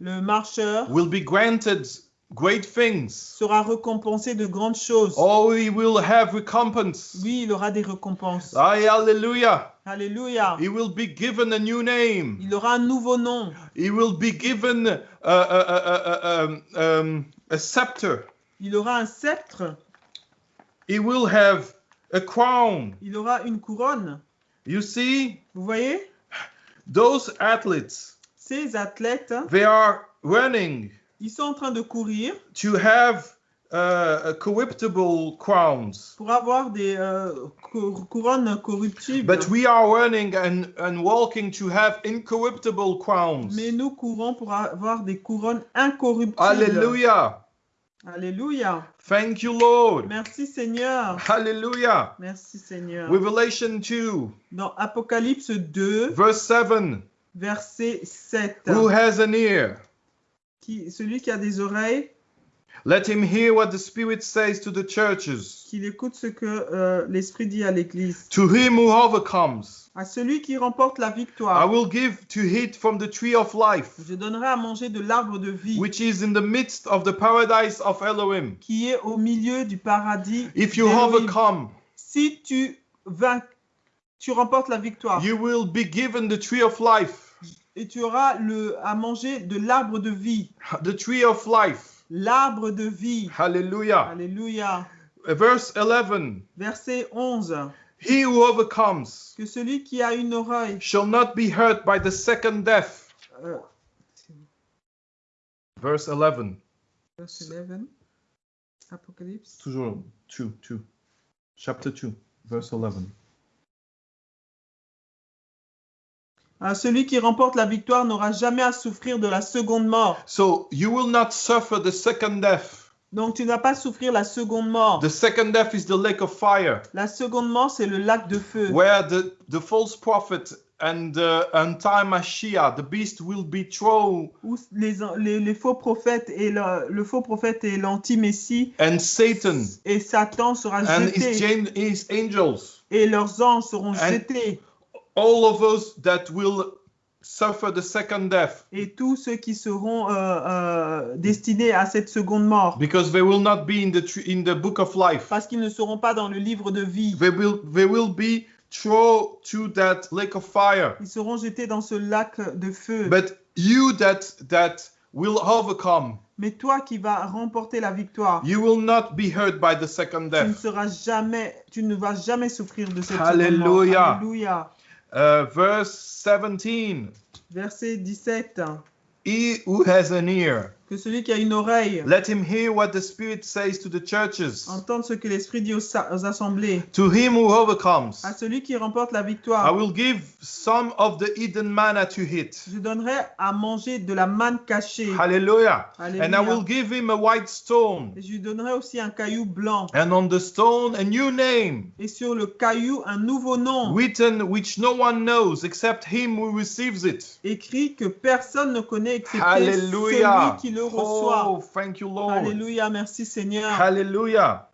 Le marcheur will be granted great things. sera récompensé de grandes choses. Oh, he will have recompense. Oui, il aura des récompenses. Aye, hallelujah. Alléluia. He will be given a new name. Il aura un nouveau nom. He will be given uh, um, um, a scepter. Il aura un sceptre. He will have a crown. Il aura une couronne. You see, Vous voyez? Those athletes, Ces athlètes, they are running ils sont en train de courir to have uh, a corruptible crowns. pour avoir des euh, cou- couronnes corruptibles. But we are running and, and walking to have incorruptible crowns. Mais nous courons pour avoir des couronnes incorruptibles. Hallelujah. Alléluia. Thank you, Lord. Merci Seigneur. Hallelujah. Merci Seigneur. Revelation 2, Dans Apocalypse 2, verse 7. verset 7. Who has an ear? Qui, celui qui a des oreilles, Let him hear what the Spirit says to the churches. qu'il écoute ce que euh, l'Esprit dit à l'Église. To him who overcomes, À celui qui remporte la I victoire, will give to eat from the tree of life, je donnerai à manger de l'arbre de vie which is in the midst of the paradise of Elohim. qui est au milieu du paradis. If you overcome, Si tu vainc, tu remportes la victoire you will be given the tree of life. et tu auras le, à manger de l'arbre de vie. The tree of life. L'arbre de vie. Hallelujah. Alléluia. Verse 11 Verset 11. He who overcomes Que celui qui a une oreille. shall not be hurt by the second death. euh, Verse 11. verset 11. Apocalypse. Toujours 2, 2. Chapter 2, verse 11. Ah, celui qui remporte la victoire n'aura jamais à souffrir de la seconde mort. So you will not suffer the second death. Donc tu ne vas pas souffrir la seconde mort. The second death is the lake of fire, La seconde mort, c'est le lac de feu. where the, the false prophet and the anti-Mashiach, the beast, will be thrown, Où les, les, les faux prophètes et le, le faux prophète et l'anti-messie and Satan et Satan sera and jeté gen- his angels, et leurs anges seront And- jetés all of us that will suffer the second death, et tous ceux qui seront euh, euh, destinés à cette seconde mort because they will not be in the tr- in the book of life. parce qu'ils ne seront pas dans le livre de vie. They will they will be thrown to that lake of fire. Ils seront jetés dans ce lac de feu. But you that that will overcome, Mais toi qui vas remporter la victoire, you will not be hurt by the second tu ne death. seras jamais, tu ne vas jamais souffrir de cette seconde mort. Alléluia. Alléluia. Uh, verse 17. Verset 17. He who has an ear, Que celui qui a une oreille let him hear what the Spirit says to the churches. entende ce que l'Esprit dit aux, assemblées. To him who overcomes, À celui qui remporte la I victoire, will give some of the hidden manna to eat. je donnerai à manger de la manne cachée. Hallelujah. And I will give him a white stone, Et je lui donnerai aussi un caillou blanc. and on the stone a new name, Et sur le caillou, un nouveau nom. written which no one knows except him who receives it. Écrit que personne ne connaît excepté Hallelujah. celui qui le reçoit. Oh, thank you, Lord. Alléluia, merci Seigneur. Hallelujah.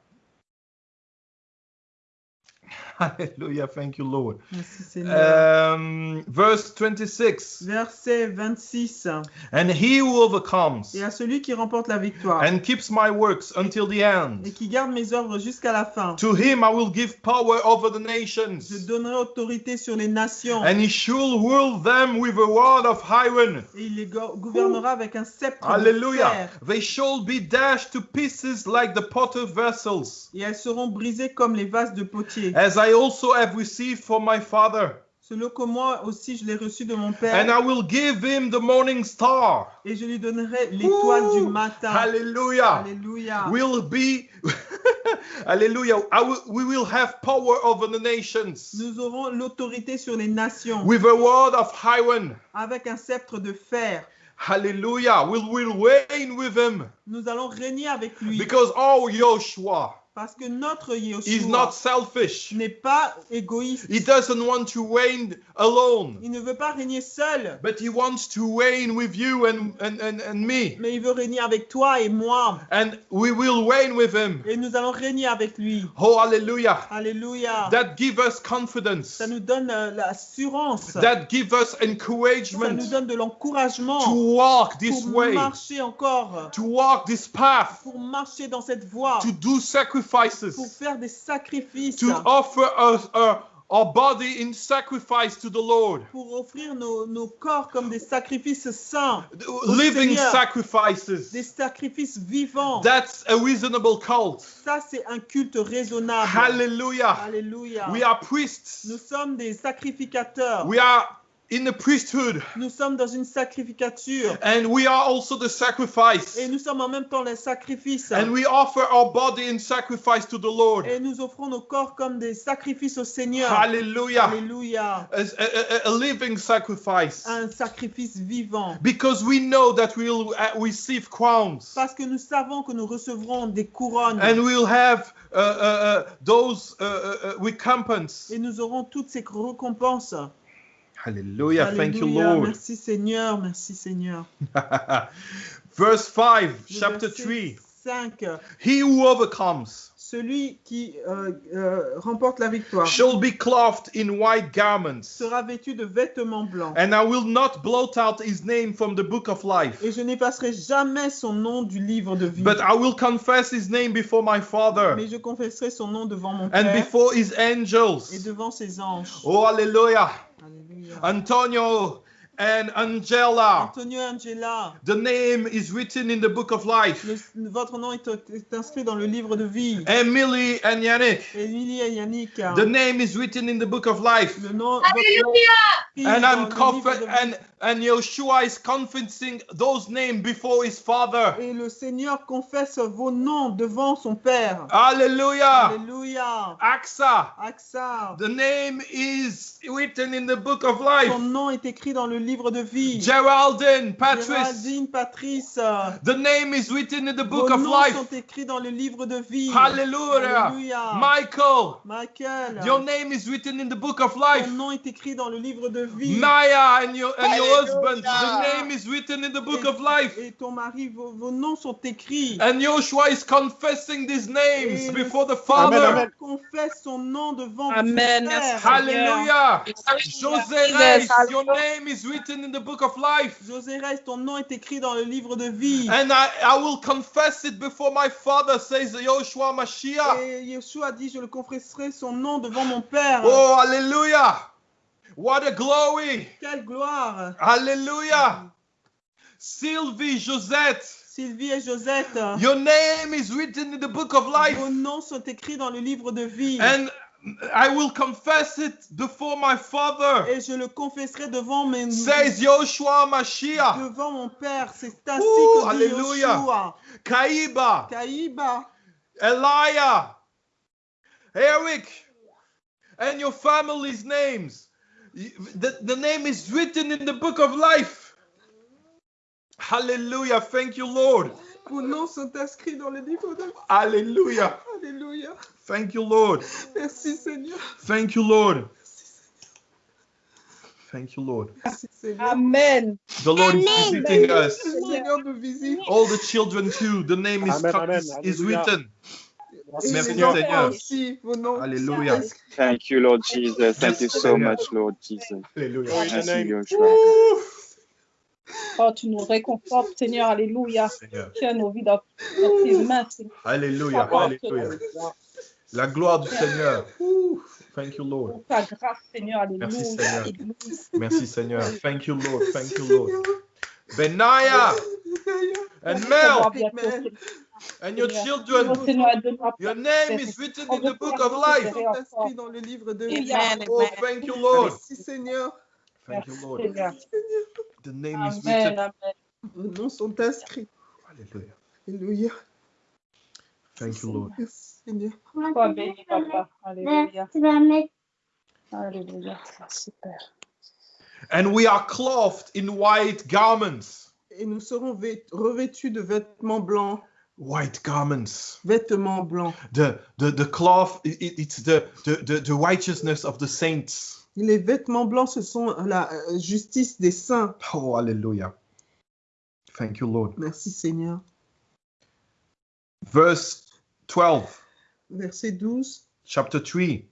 Hallelujah. Thank you, Lord. Merci Seigneur. Um, verse 26. Verset 26. And he who overcomes Et à celui qui remporte la victoire and keeps my works until the et end, qui garde mes œuvres jusqu'à la fin, to him I will give power over the je nations, donnerai autorité sur les nations and he shall rule them with a rod of iron. et il les go- gouvernera avec un sceptre de Hallelujah. fer. They shall be dashed to pieces like the potter vessels, Et elles seront brisées comme les vases de potier. as I also have received from my Father. Selon que moi aussi je l'ai reçu de mon Père. And I will give him the morning star. Et je lui donnerai l'étoile du matin. Hallelujah. Alléluia. Will be, <laughs> hallelujah. I will, we will have power over the nations Nous aurons l'autorité sur les nations with a rod of iron. avec un sceptre de fer. Hallelujah. We will reign with him Nous allons régner avec lui. because our Joshua Parce que notre is Yeshua not selfish. n'est pas égoïste. He doesn't want to reign alone, Il ne veut pas régner seul, but he wants to reign with you and, and, and, and me. mais il veut régner avec toi et moi. And we will reign with him. Et nous allons régner avec lui. Oh, hallelujah. Alléluia. That give us confidence. Ça nous donne euh, l'assurance. That give us Ça nous encouragement donne de l'encouragement to walk this pour way, marcher encore, to walk this path, pour marcher dans cette voie, to do pour sacrifices, faire des sacrifices, to offer us uh, our body in sacrifice to the Lord, pour offrir nos, nos corps comme des sacrifices saints, living Seigneur. sacrifices. des sacrifices vivants. That's a reasonable cult. Ça, c'est un culte raisonnable. Hallelujah. Alléluia. We are priests. Nous sommes des sacrificateurs. We are in the priesthood, Nous sommes dans une sacrificature. and we are also the sacrifice. Et nous sommes en même temps les sacrifices. And we offer our body in sacrifice to the Lord. Et nous offrons nos corps comme des sacrifices au Seigneur. Hallelujah. Alléluia. As a, a- a living sacrifice. Un sacrifice vivant. Because we know that we'll uh, receive crowns. Parce que nous savons que nous recevrons des couronnes. And we'll have uh, uh, those. Et nous aurons toutes ces récompenses. Hallelujah. Thank you, Alléluia. Lord. Merci Seigneur. Merci Seigneur. <laughs> Verse 5, Le chapter verset 3. 5. He who overcomes Celui qui euh, euh, remporte la victoire shall be clothed in white garments. sera vêtu de vêtements blancs. And I will not blot out his name from the book of life. Et je n'effacerai jamais son nom du livre de vie. But I will confess his name before my Father Mais je confesserai son nom devant mon and Père before his et angels. devant ses anges. Oh, hallelujah. Alléluia. Antonio and Angela. Antonio Angela, The name is written in the book of life. le- votre nom est, est inscrit dans le livre de vie. Emily and Yannick. Emilie et Yannick, The name is written in the book of life. le nom, Hallelujah. And dans I'm le livre conf- de vie. and and Yeshua is confessing those names before his father. Et le Seigneur confesse vos noms devant son Père. Hallelujah. Axa. Axa, The name is written in the book of life. son nom est écrit dans le livre de vie. Geraldine, Patrice. Géraldine, Patrice, The name is written in the vos book of noms life. sont écrits dans le livre de vie. Hallelujah. Alléluia. Michael, Michael, your name is written in the book of life. ton nom est écrit dans le livre de vie. Maya and your and your husband, the name is written in the book of life. Et ton mari, vos, vos noms sont écrits. And Joshua is confessing these names Et before the Father. Seigneur Amen. confesse son nom devant Amen. Hallelujah. Jesus, Reis, your name is written in the book of life. Ton nom est écrit dans le livre de vie. And I, I will confess it before my Father, says Joshua Mashiach. Et Yeshua dit, je le confesserai son nom devant mon Père. Oh, hallelujah. What a glory. Quelle gloire. Hallelujah. Sylvie, Josette, Sylvie et Josette, your name is written in the book of life. vos noms sont écrits dans le livre de vie. And I will confess it before my Father, Et je le confesserai devant mes says Joshua Mashiach. devant mon Père. C'est ainsi Ouh, que dit alléluia. Yeshua. Kaiba, Kaïba, Elia, Eric, and your family's names. The, the name is written in the book of life. Hallelujah. Thank you, Lord. vos noms sont inscrits dans le livre de vie. Hallelujah. Alléluia. Thank you, Lord. Merci Seigneur. Thank you, Lord. Thank you, Lord. Amen. The Lord is Amen. visiting us. Seigneur de visite. All the children too. The name is, Amen, amen. is, is written. Merci, Seigneur. aussi. Hallelujah. Thank you, Lord Jesus. Thank you so much, Lord Jesus. Hallelujah. Glory to Merci, the name. Joshua. Oh, tu nous réconfortes, Seigneur. Alléluia. Tiens nos vies dans, dans tes mains, Seigneur. Alléluia. Alléluia. La gloire du Seigneur. Ouh. Thank you, Lord. Pour ta grâce, Seigneur. Alléluia. Merci, Seigneur. Alléluia. Merci, Seigneur. Thank you, Lord. Thank you, Lord. Benaya and Mel and your children. Your name is written in the book of life. dans le livre de vie. Amen. Oh, thank you, Lord. Merci Seigneur. Thank you, Lord. Seigneur. The name is written. Vos noms sont inscrits. Hallelujah. Alléluia. Thank you, Lord. Sois béni, Papa. Alléluia. Alléluia. And we are clothed in white garments. Et nous serons vêt- revêtus de vêtements blancs white garments. vêtements blancs. The, the, the cloth, i- i- it's the, the, the, righteousness of the saints. Les vêtements blancs, ce sont la euh, justice des saints. Oh, hallelujah. Thank you, Lord. Merci Seigneur. Verse 12, Verset 12, chapter 3.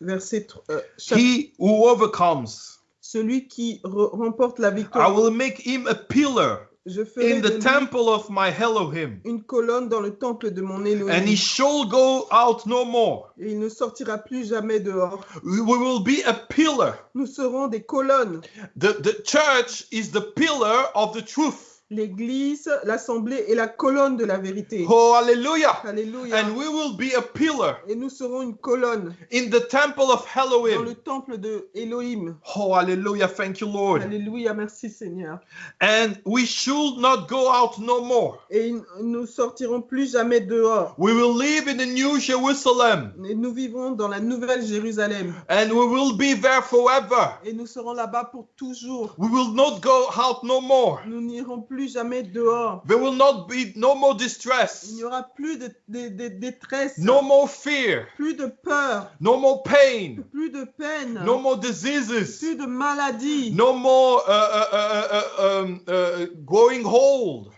verset tr- euh, chapitre- He who overcomes, Celui qui re- remporte la I victoire, will make him a pillar je ferai in the temple of my Elohim, une colonne dans le temple de mon and he shall go out no more. Et il ne sortira plus jamais dehors. We we will be a pillar. Nous serons des colonnes. The, the church is the pillar of the truth. L'église, l'assemblée est la colonne de la vérité. Oh, hallelujah. Alléluia. And we will be a pillar Et nous serons une colonne in the temple of dans le Elohim. temple de Elohim. Oh, hallelujah. Thank you, Lord. Alléluia, merci Seigneur. And we should not go out no more. Et nous sortirons plus jamais dehors. We will live in the new Jerusalem Et nous vivrons dans la nouvelle Jérusalem. and we will be there forever. Et nous serons là-bas pour toujours. We will not go out no more. Nous n'irons plus jamais dehors. There will not be no more Il distress, n'y aura plus de, de- de détresse, no more fear, plus de peur, no more pain, plus de peine, no more diseases, plus de maladie, no more uh, uh, uh, uh, um, uh, growing old.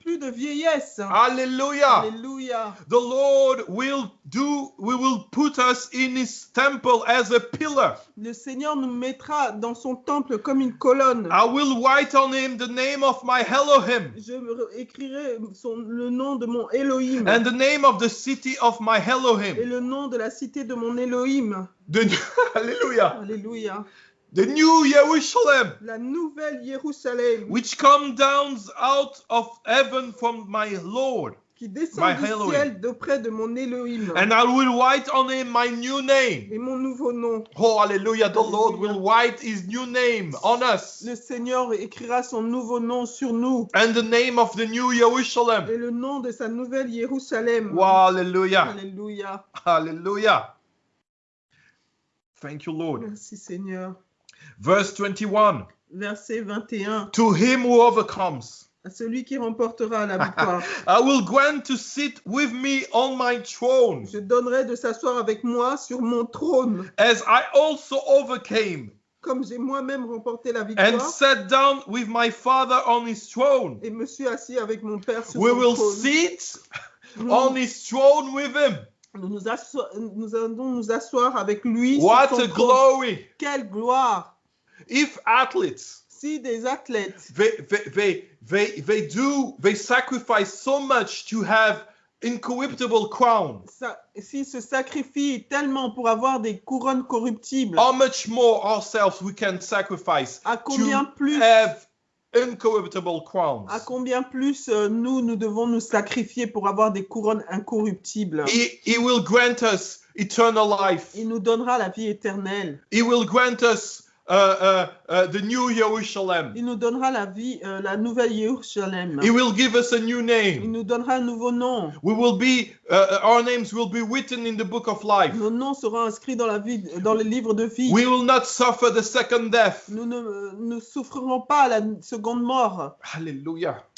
Plus de vieillesse. Hallelujah. Alléluia. The Lord will do, we will put us in his temple as a pillar. Le Seigneur nous mettra dans son temple comme une colonne. I will write on him the name of my Elohim Je écrirai son- le nom de mon Elohim and the name of the city of my et le nom de la cité de mon Elohim. <laughs> Alléluia. The new Jerusalem, La nouvelle Jérusalem which comes down out of heaven from my Lord. qui descend My du Elohim. ciel d'auprès de mon Elohim And I will write on him my new name. et mon nouveau nom. Oh, hallelujah. The Lord will write his new name on us Le Seigneur écrira son nouveau nom sur nous and the name of the new Jerusalem. et le nom de sa nouvelle Jérusalem. Wow, hallelujah. Alléluia. Hallelujah. Thank you, Lord. Merci Seigneur. Verse 21 Verset 21. To him who overcomes, À celui qui remportera la victoire, <laughs> I will grant to sit with me on my throne, je donnerai de s'asseoir avec moi sur mon trône, as I also overcame comme j'ai moi-même remporté la and victoire sat down with my Father on his throne. et me suis assis avec mon Père sur We son will trône. sit on his throne with him. nous, nous asso- nous allons nous asseoir avec lui What sur son a trône. glory! Quelle gloire If athletes Si des athlètes they, they, they, they, they do they sacrifice so much to have incorruptible crown s'ils se sacrifient tellement pour avoir des couronnes corruptibles, how much more ourselves we can sacrifice à combien plus have incorruptible crowns? à combien plus euh, nous, nous devons nous sacrifier pour avoir des couronnes incorruptibles? He, he will grant us eternal life. Il nous donnera la vie éternelle. he will grant us uh, uh, uh, the new jerusalem Il nous donnera la vie, euh, la nouvelle Jérusalem. he will give us a new Il name nous donnera un nouveau nom. we will be uh, our names will be written in the book of life Nos noms seront inscrits dans, la vie, dans le livre de vie. we will not suffer the second death Nous ne euh, ne souffrirons pas la seconde mort.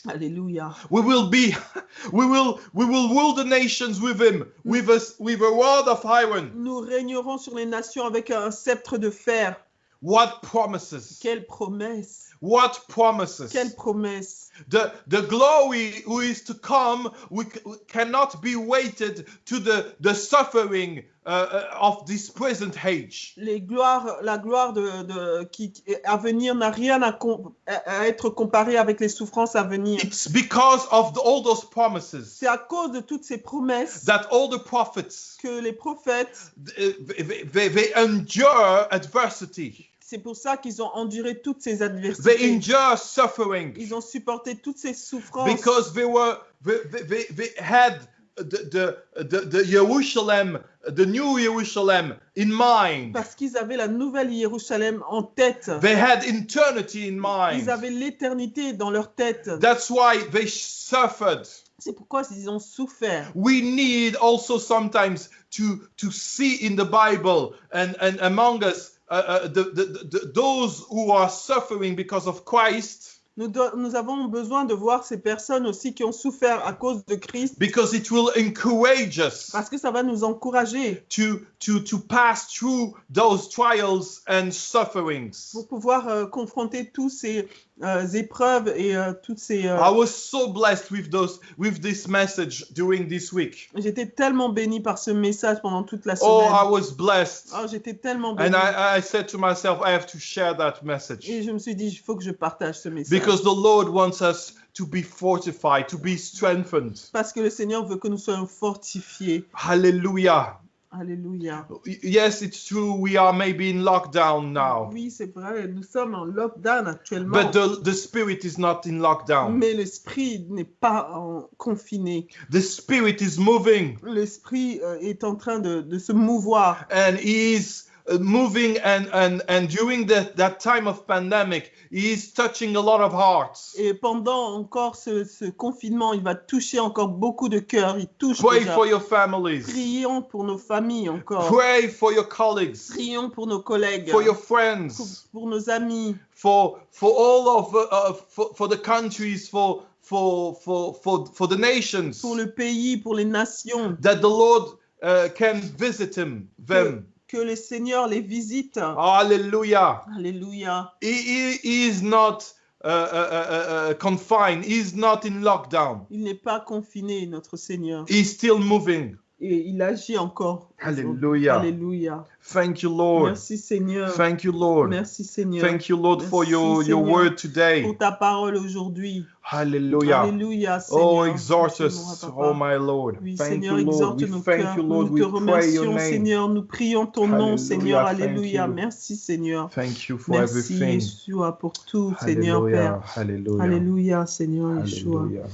Alléluia. We will be, <laughs> we will, we will rule the nations with him, with us, with a rod of iron. Nous régnerons sur les nations avec un sceptre de fer. What promises? Quelle promesse. What promises? Quelle promesse. The the glory who is to come, we, cannot be weighted to the the suffering uh, uh, of this present age. Les gloires, la gloire de, de- qui, à venir n'a rien à, com- à- à être comparée avec les souffrances à venir. It's because of the, all those promises C'est à cause de toutes ces promesses that all the prophets que les prophètes, uh, they, they, they endure adversity. C'est pour ça qu'ils ont enduré toutes ces They adversités. endure suffering. Ils ont supporté toutes ces souffrances because they were they, they, they, they had the, the, the, the Jerusalem, the new Jerusalem in mind. parce qu'ils avaient la nouvelle Jérusalem en tête. They had eternity in Ils avaient l'éternité dans leur tête. That's why they suffered. C'est pourquoi ils ont souffert. We need also sometimes to to see in the Bible and and among us uh, uh, the, the, the those who are suffering because of Christ. Nous, do- nous avons besoin de voir ces personnes aussi qui ont souffert à cause de Christ because it will encourage us parce que ça va nous encourager to, to, to pass through those trials and sufferings. pour pouvoir euh, confronter tous ces euh, épreuves et euh, toutes ces. euh, I was so blessed with those with this message during this week. J'étais tellement béni par ce message pendant toute la Oh, I semaine. was blessed. Oh, J'étais tellement béni. And I, I said to myself, I have to share that message. Et je me suis dit, il faut que je partage ce message. Because the Lord wants us to be fortified, to be strengthened. Parce que le Seigneur veut que nous soyons fortifiés. Hallelujah. Alléluia. Yes, it's true, we are maybe in lockdown now. Oui, c'est vrai, nous sommes en lockdown actuellement. But the, the spirit is not in lockdown. Mais l'esprit n'est pas en confiné. The spirit is moving L'esprit euh, est en train de, de se mouvoir. and he is moving and, and, and during that, that time of pandemic, he is touching a lot of hearts. Et pendant encore ce, ce confinement, il va toucher encore beaucoup de cœurs. Il touche Pray déjà. for your families. Prions pour nos familles encore. Pray for your colleagues, Prions pour nos collègues. for your friends, pour nos amis. for for all of uh, uh, for, for the countries, for for for for for the nations. Pour le pays, pour les nations. That the Lord uh, can visit him them. Que le Seigneur les visite. Hallelujah. Alléluia. He, he, is not uh, uh, uh, uh, confined. He is not in lockdown. Il n'est pas confiné, notre Seigneur. He's still moving. Et il agit encore. Hallelujah. Alléluia. Thank you, Lord. Merci Seigneur. Thank you, Lord. Merci Seigneur. Thank you, Lord, for Merci, your, your Seigneur, word today. Pour ta parole aujourd'hui. Hallelujah. Alléluia, Seigneur. Oh, exhort us, mon oh my Lord. Oui, Thank Seigneur, you, Lord. We nos thank cœurs. you, Lord. Nous te your remercions. Seigneur. Nous prions ton nom, Alléluia, Seigneur. Alléluia. Merci, Seigneur. Thank you for Merci, everything. Yeshua, pour tout, Seigneur. Père. Hallelujah. Alléluia, Seigneur, Yeshua. Hallelujah.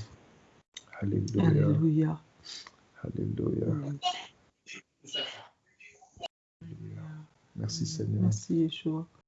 Hallelujah. Alléluia. Merci Seigneur. Merci, Yeshua.